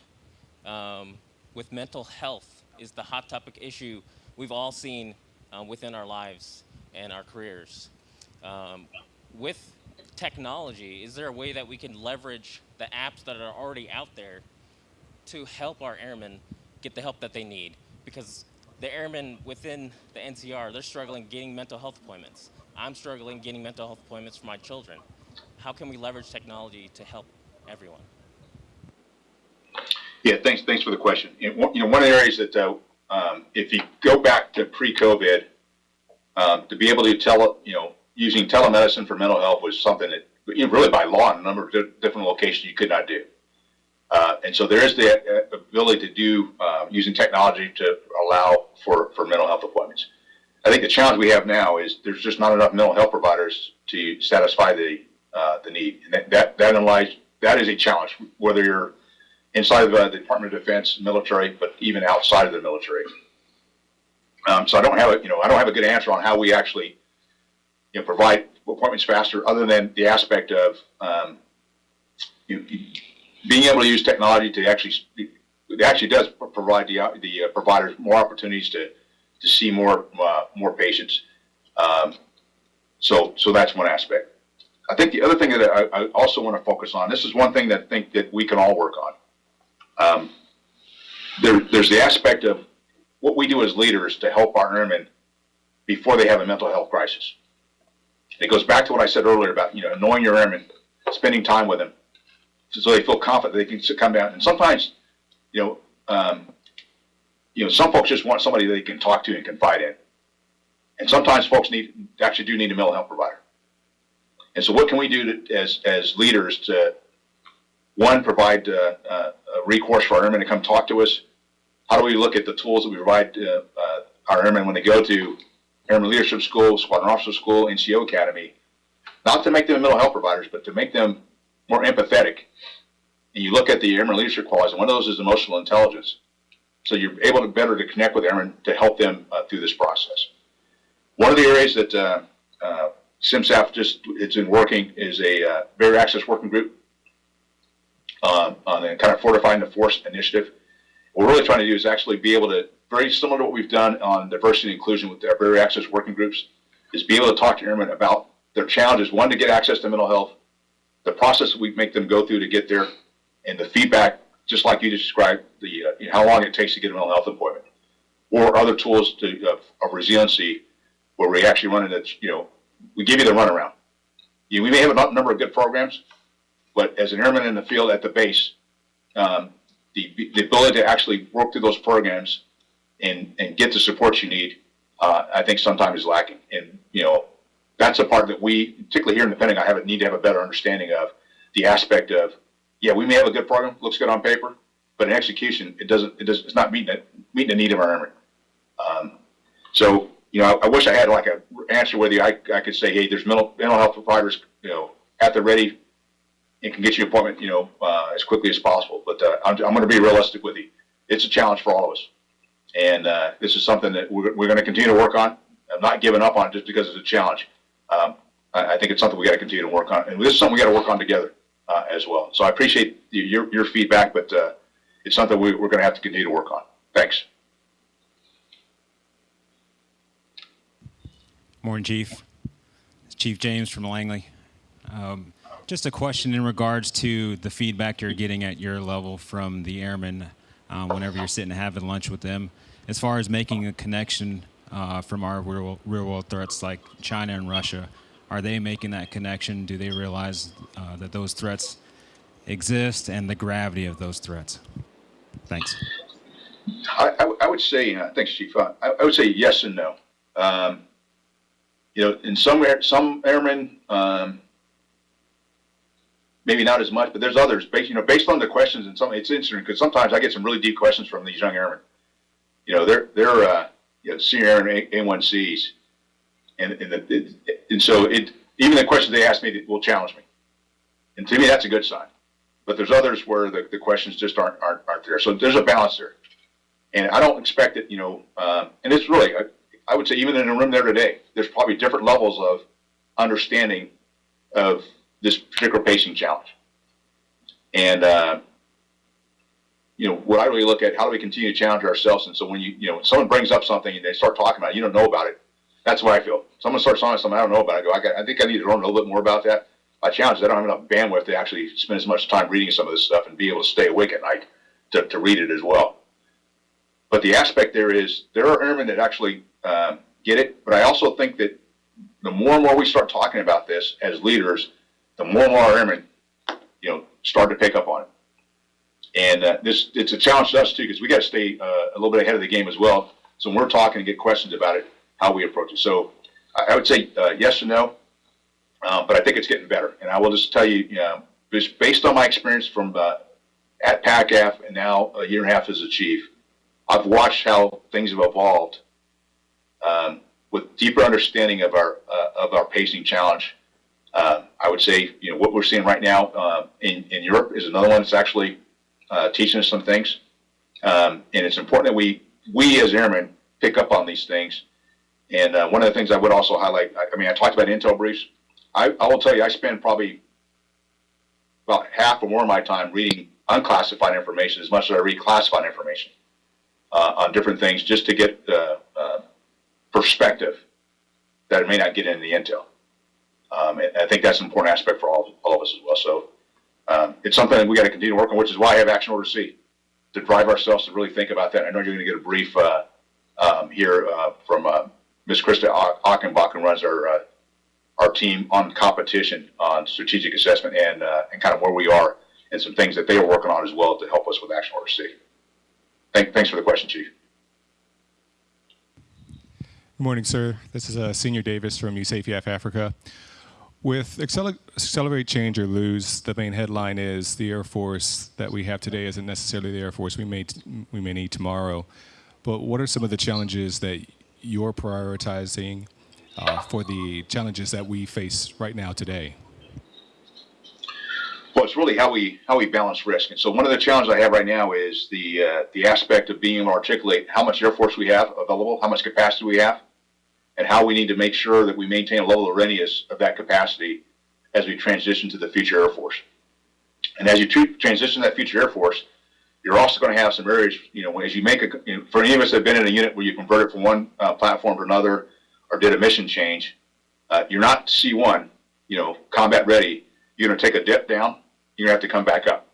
um, with mental health is the hot topic issue we've all seen uh, within our lives and our careers. Um, with technology, is there a way that we can leverage the apps that are already out there to help our airmen get the help that they need? Because the airmen within the NCR, they're struggling getting mental health appointments. I'm struggling getting mental health appointments for my children. How can we leverage technology to help everyone? Yeah, thanks, thanks for the question. You know, one of the areas that, uh, um, if you go back to pre-COVID, um, to be able to tele, you know, using telemedicine for mental health was something that, you know, really by law in a number of different locations you could not do. Uh, and so there is the uh, ability to do, uh, using technology to allow for, for mental health appointments. I think the challenge we have now is there's just not enough mental health providers to satisfy the, uh, the need. And that, that, that lies, that is a challenge, whether you're inside of uh, the Department of Defense, military, but even outside of the military. Um, so I don't have a, you know, I don't have a good answer on how we actually, you know, provide appointments faster, other than the aspect of, um, you, you, being able to use technology to actually, it actually does provide the, the uh, providers more opportunities to, to see more, uh, more patients. Um, so, so that's one aspect. I think the other thing that I, I also want to focus on, this is one thing that I think that we can all work on. Um, there, there's the aspect of what we do as leaders to help our airmen before they have a mental health crisis. It goes back to what I said earlier about, you know, knowing your airmen, spending time with them, so they feel confident they can come down. And sometimes, you know, um, you know, some folks just want somebody they can talk to and confide in. And sometimes folks need, actually do need a mental health provider. And so what can we do to, as, as leaders to, one, provide, uh, uh, a recourse for our airmen to come talk to us? How do we look at the tools that we provide, uh, uh, our airmen when they go to Airman Leadership School, Squadron Officer School, NCO Academy? Not to make them mental health providers, but to make them more empathetic. And you look at the airman leadership qualities, and one of those is emotional intelligence. So you're able to better to connect with airmen to help them uh, through this process. One of the areas that uh, uh, CMSAF just it's been working is a uh, barrier access working group uh, on the kind of fortifying the force initiative. What we're really trying to do is actually be able to very similar to what we've done on diversity and inclusion with our barrier access working groups, is be able to talk to airmen about their challenges. One to get access to mental health, the process we make them go through to get there, and the feedback, just like you described, the uh, you know, how long it takes to get a mental health appointment, or other tools to of, of resiliency, where we actually run into you know we give you the runaround. You, we may have a number of good programs, but as an airman in the field at the base, um, the the ability to actually work through those programs and and get the support you need, uh, I think sometimes is lacking. And you know that's a part that we, particularly here in the Pentagon, I have a, need to have a better understanding of the aspect of, yeah, we may have a good program, looks good on paper, but in execution, it doesn't, it does, it's not meeting it, meeting the need of our airmen. Um, so, you know, I, I wish I had like a answer you. I, I could say, hey, there's mental, mental health providers, you know, at the ready and can get you an appointment, you know, uh, as quickly as possible. But, uh, I'm, I'm gonna be realistic with you. It's a challenge for all of us. And, uh, this is something that we're, we're gonna continue to work on. I'm not giving up on it just because it's a challenge um, I, I think it's something we got to continue to work on, and this is something we got to work on together uh, as well. So I appreciate your your feedback, but uh, it's something we, we're going to have to continue to work on. Thanks. Morning, Chief. It's Chief James from Langley. Um, just a question in regards to the feedback you're getting at your level from the airmen uh, whenever you're sitting having lunch with them, as far as making a connection uh, from our real, real world threats like China and Russia. Are they making that connection? Do they realize uh, that those threats exist and the gravity of those threats? Thanks. I, I, I would say, uh, thanks, Chief. Uh, I, I would say yes and no. Um, you know, in some some airmen, um, maybe not as much, but there's others. Based, you know, based on the questions and some, it's interesting because sometimes I get some really deep questions from these young airmen. You know, they're they're uh, you know, senior airmen A- A1Cs, and and, the, it, and so it even the questions they ask me will challenge me, and to me that's a good sign. But there's others where the, the questions just aren't, aren't aren't there. So there's a balance there, and I don't expect it. You know, um, and it's really I, I would say even in a room there today, there's probably different levels of understanding of this particular pacing challenge, and. Uh, you know, what I really look at, how do we continue to challenge ourselves? And so when you, you know, when someone brings up something and they start talking about it, you don't know about it. That's what I feel. Someone starts talking something I don't know about. I go, I, got, I think I need to learn a little bit more about that. My challenge is I don't have enough bandwidth to actually spend as much time reading some of this stuff and be able to stay awake at night to, to read it as well. But the aspect there is there are airmen that actually um, get it. But I also think that the more and more we start talking about this as leaders, the more and more our airmen, you know, start to pick up on it. And uh, this it's a challenge to us too because we got to stay uh, a little bit ahead of the game as well. So when we're talking and get questions about it, how we approach it. So I, I would say uh, yes and no, uh, but I think it's getting better. And I will just tell you, you know, just based on my experience from uh, at PACAF and now a year and a half as a chief, I've watched how things have evolved um, with deeper understanding of our uh, of our pacing challenge. I would say, you know, what we're seeing right now in in Europe is another one that's actually uh, teaching us some things. Um, and it's important that we, we as airmen pick up on these things. And uh, one of the things I would also highlight, I, I mean, I talked about intel briefs. I, I will tell you, I spend probably about half or more of my time reading unclassified information as much as I read classified information uh, on different things just to get uh, uh, perspective that may not get in the intel. Um, I think that's an important aspect for all, all of us as well. So, um, it's something that we got to continue working, on, which is why I have Action Order C to drive ourselves to really think about that. I know you're going to get a brief uh, um, here uh, from uh, Ms. Krista Ach- Achenbach, who runs our uh, our team on competition on strategic assessment and uh, and kind of where we are and some things that they are working on as well to help us with Action Order C. Thank, thanks for the question, Chief. Good morning, sir. This is uh, Senior Davis from USAFEF Africa. With Acceler- Accelerate Change or Lose, the main headline is the Air Force that we have today isn't necessarily the Air Force we may, we may need tomorrow. But what are some of the challenges that you're prioritizing uh, for the challenges that we face right now today? Well, it's really how we how we balance risk. And so one of the challenges I have right now is the uh, the aspect of being able to articulate how much Air Force we have available, how much capacity we have, and how we need to make sure that we maintain a level of readiness of that capacity as we transition to the future Air Force. And as you tr- transition that future Air Force, you're also going to have some areas, you know, as you make a, you know, for any of us that have been in a unit where you convert it from one uh, platform to another or did a mission change, uh, you're not C1, you know, combat ready. You're going to take a dip down, you're going to have to come back up.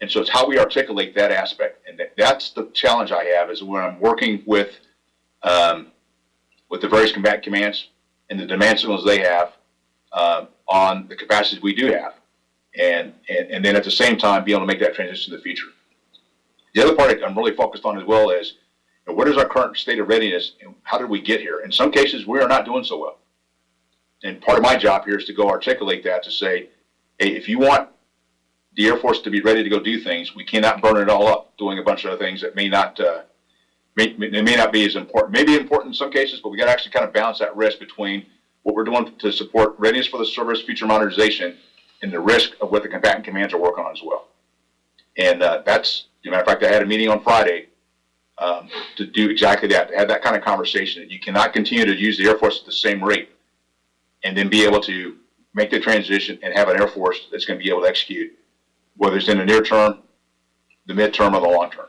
And so it's how we articulate that aspect. And that, that's the challenge I have is when I'm working with, um, with the various combat commands and the demand signals they have uh, on the capacities we do have. And, and, and then at the same time, be able to make that transition to the future. The other part I'm really focused on as well is you know, what is our current state of readiness and how did we get here? In some cases, we are not doing so well. And part of my job here is to go articulate that to say, hey, if you want the Air Force to be ready to go do things, we cannot burn it all up doing a bunch of other things that may not, uh, may, may, may not be as important. Maybe important in some cases, but we got to actually kind of balance that risk between what we're doing to support readiness for the service, future modernization, and the risk of what the combatant commands are working on as well. And uh, that's, as a matter of fact, I had a meeting on Friday um, to do exactly that, to have that kind of conversation. That you cannot continue to use the Air Force at the same rate and then be able to make the transition and have an Air Force that's going to be able to execute, whether it's in the near term, the midterm, or the long term.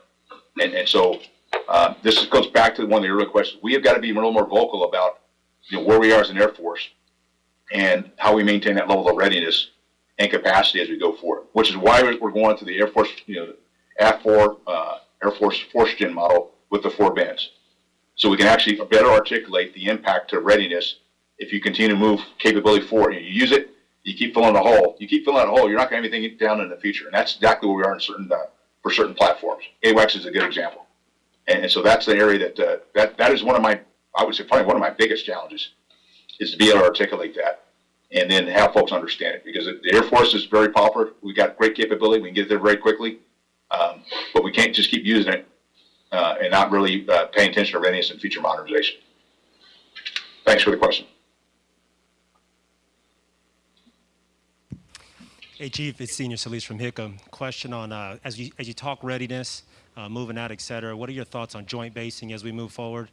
And, and so uh, this goes back to one of the earlier questions. We have got to be a little more vocal about you know, where we are as an Air Force and how we maintain that level of readiness and capacity as we go forward, which is why we're going to the Air Force, you know, AF4, uh, Air Force Force Gen model with the four bands. So we can actually better articulate the impact to readiness if you continue to move capability forward. You, use it, you keep filling the hole. You keep filling that hole, you're not going to have anything down in the future. And that's exactly where we are in certain, uh, for certain platforms. AWACS is a good example. And, and so that's the area that, uh, that, that is one of my, I would say probably one of my biggest challenges is to be able to articulate that and then have folks understand it because the Air Force is very popular. We've got great capability. We can get there very quickly. Um, but we can't just keep using it uh, and not really uh, paying attention to readiness and future modernization. Thanks for the question. Hey, Chief, it's Senior Solis from HICM. Question on, uh, as you, as you talk readiness, uh, moving out, et cetera, what are your thoughts on joint basing as we move forward,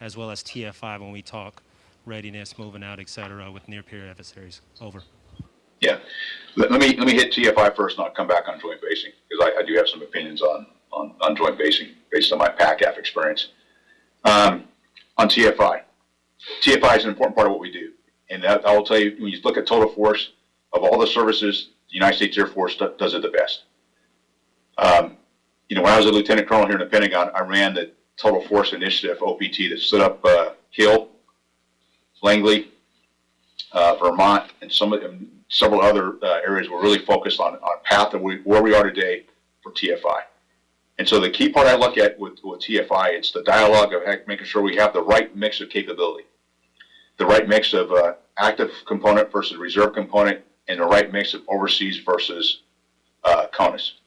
as well as TFI when we talk readiness, moving out, et cetera, with near-peer adversaries? Over. Yeah. Let, let me let me hit TFI first, and I'll come back on joint basing because I, I do have some opinions on, on, on joint basing based on my PACAF experience. Um, on TFI, TFI is an important part of what we do, and that, I will tell you when you look at total force of all the services, the United States Air Force does it the best. Um, you know, when I was a lieutenant colonel here in the Pentagon, I ran the Total Force Initiative (OPT) that stood up uh, Hill, Langley, uh, Vermont, and some of several other uh, areas were really focused on on path of we, where we are today for TFI. And so the key part I look at with, with TFI, it's the dialogue of making sure we have the right mix of capability, the right mix of uh, active component versus reserve component, and the right mix of overseas versus uh, CONUS.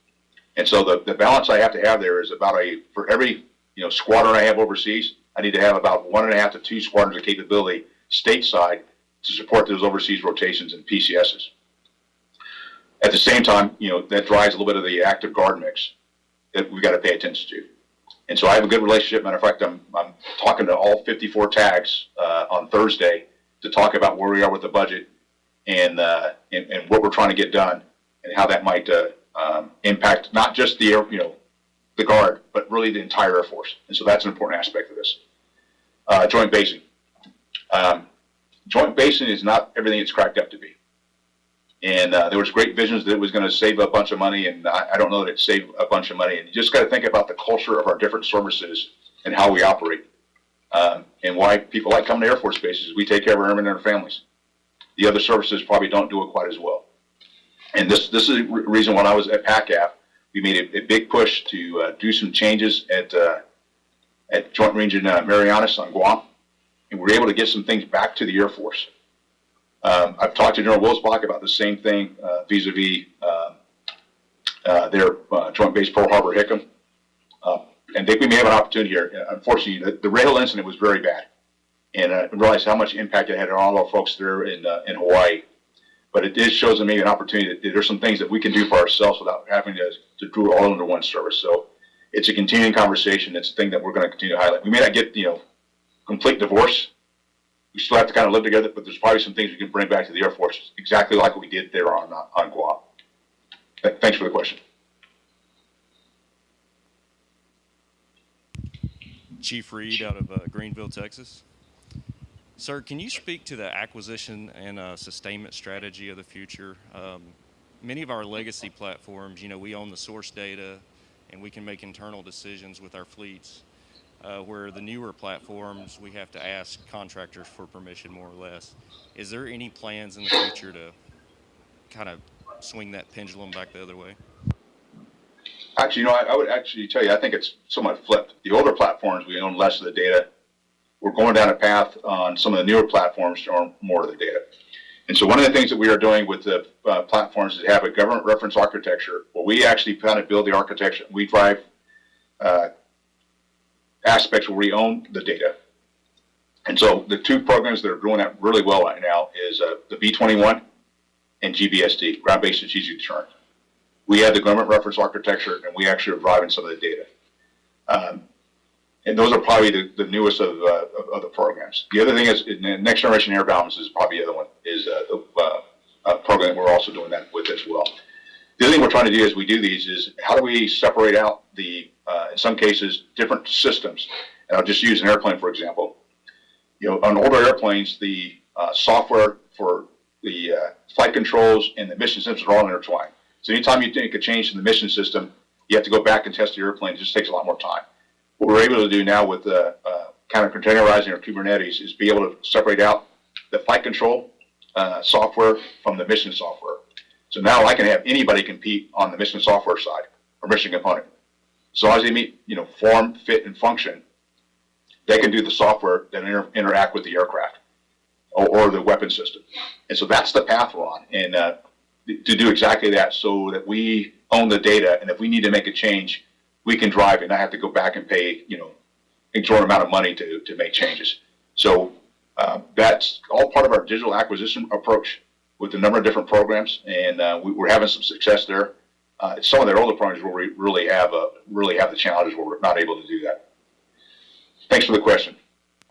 And so the, the balance I have to have there is about a, for every, you know, squadron I have overseas, I need to have about one and a half to two squadrons of capability stateside to support those overseas rotations and PCSs. At the same time, you know, that drives a little bit of the active guard mix that we've got to pay attention to. And so I have a good relationship. Matter of fact, I'm, I'm talking to all 54 tags uh, on Thursday to talk about where we are with the budget and, uh, and, and what we're trying to get done and how that might uh, um, impact not just the you know, the guard, but really the entire Air Force. And so that's an important aspect of this. Uh, joint basing. Um, Joint basing is not everything it's cracked up to be. And uh, there was great visions that it was going to save a bunch of money, and I, I don't know that it saved a bunch of money. And you just got to think about the culture of our different services and how we operate, um, and why people like coming to Air Force bases. We take care of our airmen and their families. The other services probably don't do it quite as well. And this this is the reason when I was at PACAF, we made a, a big push to uh, do some changes at uh, at Joint Region uh, Marianas on Guam, and we were able to get some things back to the Air Force. Um, I've talked to General Wilsbach about the same thing uh, vis-a-vis uh, uh, their Joint Base Pearl Harbor Hickam, and think we may have an opportunity here. Unfortunately, the, the rail incident was very bad, and I realized how much impact it had on all our folks there in in Hawaii. But it did shows me an opportunity that there's some things that we can do for ourselves without having to to do it all under one service. So it's a continuing conversation. It's a thing that we're going to continue to highlight. We may not get you know complete divorce. We still have to kind of live together, but there's probably some things we can bring back to the Air Force, exactly like we did there on on Guam. Thanks for the question. Chief Reed out of uh, Greenville, Texas. Sir, can you speak to the acquisition and uh, sustainment strategy of the future? Um, many of our legacy platforms, you know, we own the source data and we can make internal decisions with our fleets. Uh, where the newer platforms, we have to ask contractors for permission more or less. Is there any plans in the future to kind of swing that pendulum back the other way? Actually, you know, I, I would actually tell you, I think it's somewhat flipped. The older platforms, we own less of the data. We're going down a path on some of the newer platforms to own more of the data. And so one of the things that we are doing with the uh, platforms is have a government reference architecture where we actually kind of build the architecture. We drive uh, aspects where we own the data. And so the two programs that are growing out really well right now is uh, the B21 and GBSD, Ground-Based Strategic Deterrent. We have the government reference architecture, and we actually are driving some of the data. Um, and those are probably the, the newest of, uh, of, of the programs. The other thing is, Next Generation Air Dominance is probably the other one, is uh, the uh, program we're also doing that with as well. The other thing we're trying to do as we do these is how do we separate out the, uh, in some cases, different systems? And I'll just use an airplane, for example. You know, on older airplanes, the uh, software for the uh, flight controls and the mission systems are all intertwined. So anytime you make a change in the mission system, you have to go back and test the airplane. It just takes a lot more time. What we're able to do now with uh, uh, kind of containerizing or Kubernetes is be able to separate out the flight control uh, software from the mission software. So now I can have anybody compete on the mission software side or mission component. So as they meet, you know, form, fit, and function, they can do the software that inter- interact with the aircraft or, or the weapon system. And so that's the path we're on. And uh, to do exactly that so that we own the data. And if we need to make a change, we can drive and not have to go back and pay, you know, exorbitant amount of money to, to make changes. So uh, that's all part of our digital acquisition approach with a number of different programs, and uh, we, we're having some success there. Uh, some of their older programs where we really have a, really have the challenges where we're not able to do that. Thanks for the question.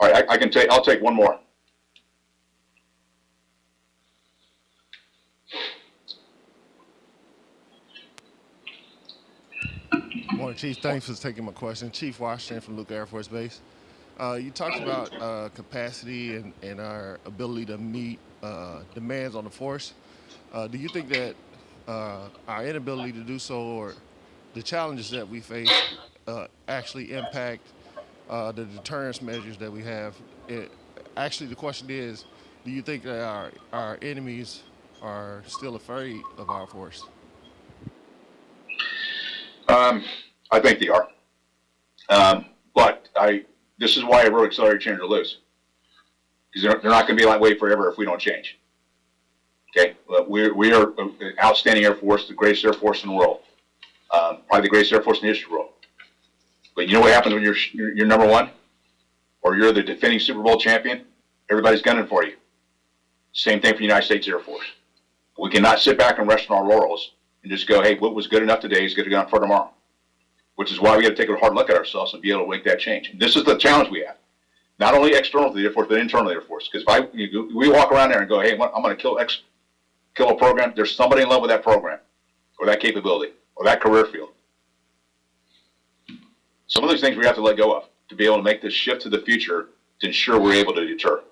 All right, I, I can take I'll take one more. Morning, Chief. Thanks for taking my question. Chief Washington from Luke Air Force Base. Uh, you talked about uh, capacity and, and our ability to meet uh, demands on the force. Uh, do you think that uh, our inability to do so or the challenges that we face uh, actually impact the deterrence measures that we have? It, actually, the question is, do you think that our, our enemies are still afraid of our force? Um, I think they are. Um, but I, this is why I wrote Accelerate Change or Lose. Because they're, they're not going to be that way forever if we don't change. Okay, but we're, we are an outstanding Air Force, the greatest Air Force in the world. Um, probably the greatest Air Force in the history of the world. But you know what happens when you're, you're, you're number one? Or you're the defending Super Bowl champion? Everybody's gunning for you. Same thing for the United States Air Force. We cannot sit back and rest on our laurels and just go, hey, what was good enough today is good enough for tomorrow. Which is why we have to take a hard look at ourselves and be able to make that change. This is the challenge we have. Not only external to the Air Force, but internal to the Air Force. Because if I, you, we walk around there and go, hey, I'm going to kill X, kill a program, there's somebody in love with that program or that capability or that career field. Some of those things we have to let go of to be able to make this shift to the future to ensure we're able to deter.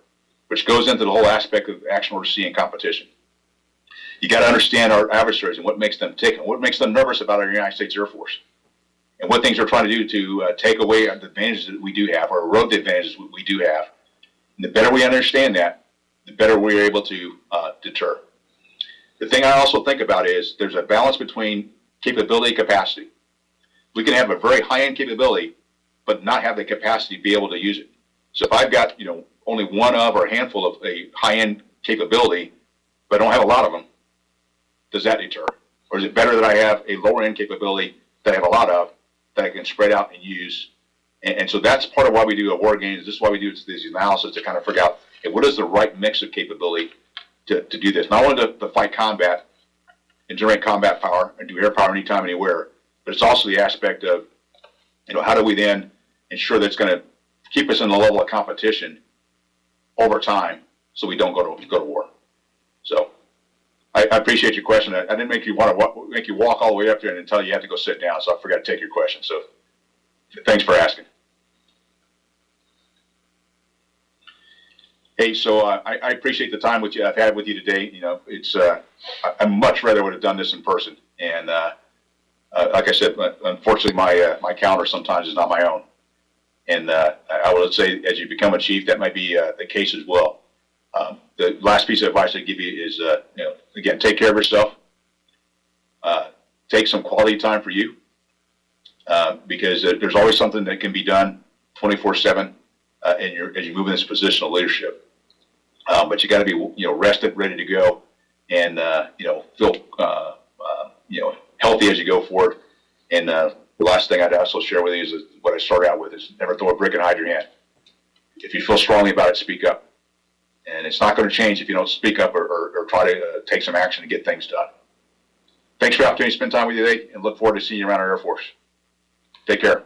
which goes into the whole aspect of action order C and competition. You got to understand our adversaries and what makes them tick and what makes them nervous about our United States Air Force and what things we're trying to do to uh, take away the advantages that we do have or erode the advantages we- do have. And the better we understand that, the better we're able to uh, deter. The thing I also think about is there's a balance between capability and capacity. We can have a very high-end capability, but not have the capacity to be able to use it. So if I've got, you know, only one of or a handful of a high-end capability, but I don't have a lot of them, does that deter? Or is it better that I have a lower-end capability that I have a lot of that can spread out and use? And, and so that's part of why we do a war games. This is why we do this analysis to kind of figure out hey, what is the right mix of capability to, to do this. Not only to, to fight combat and generate combat power and do air power anytime, anywhere, but it's also the aspect of, you know, how do we then ensure that it's going to keep us in the level of competition over time so we don't go to go to war. So I, I appreciate your question. I, I didn't make you want to make you walk all the way up there and tell you you have to go sit down. So I forgot to take your question. So thanks for asking. Hey, so uh, I, I appreciate the time with you I've had with you today. You know, it's uh, I, I much rather would have done this in person. And uh, uh, like I said, unfortunately, my uh, my calendar sometimes is not my own. And uh, I would say, as you become a chief, that might be the case as well. Um, the last piece of advice I give you is, uh, you know, again, take care of yourself. Uh, take some quality time for you, uh, because there's always something that can be done 24/7 uh, in your as you move in this position of leadership. Um, but you got to be, you know, rested, ready to go, and uh, you know, feel, uh, uh, you know, healthy as you go forward. And uh, the last thing I'd also share with you is what I started out with: is never throw a brick and hide your hand. If you feel strongly about it, speak up. And it's not going to change if you don't speak up or, or, or try to uh, take some action to get things done. Thanks for the opportunity to spend time with you today, and look forward to seeing you around our Air Force. Take care.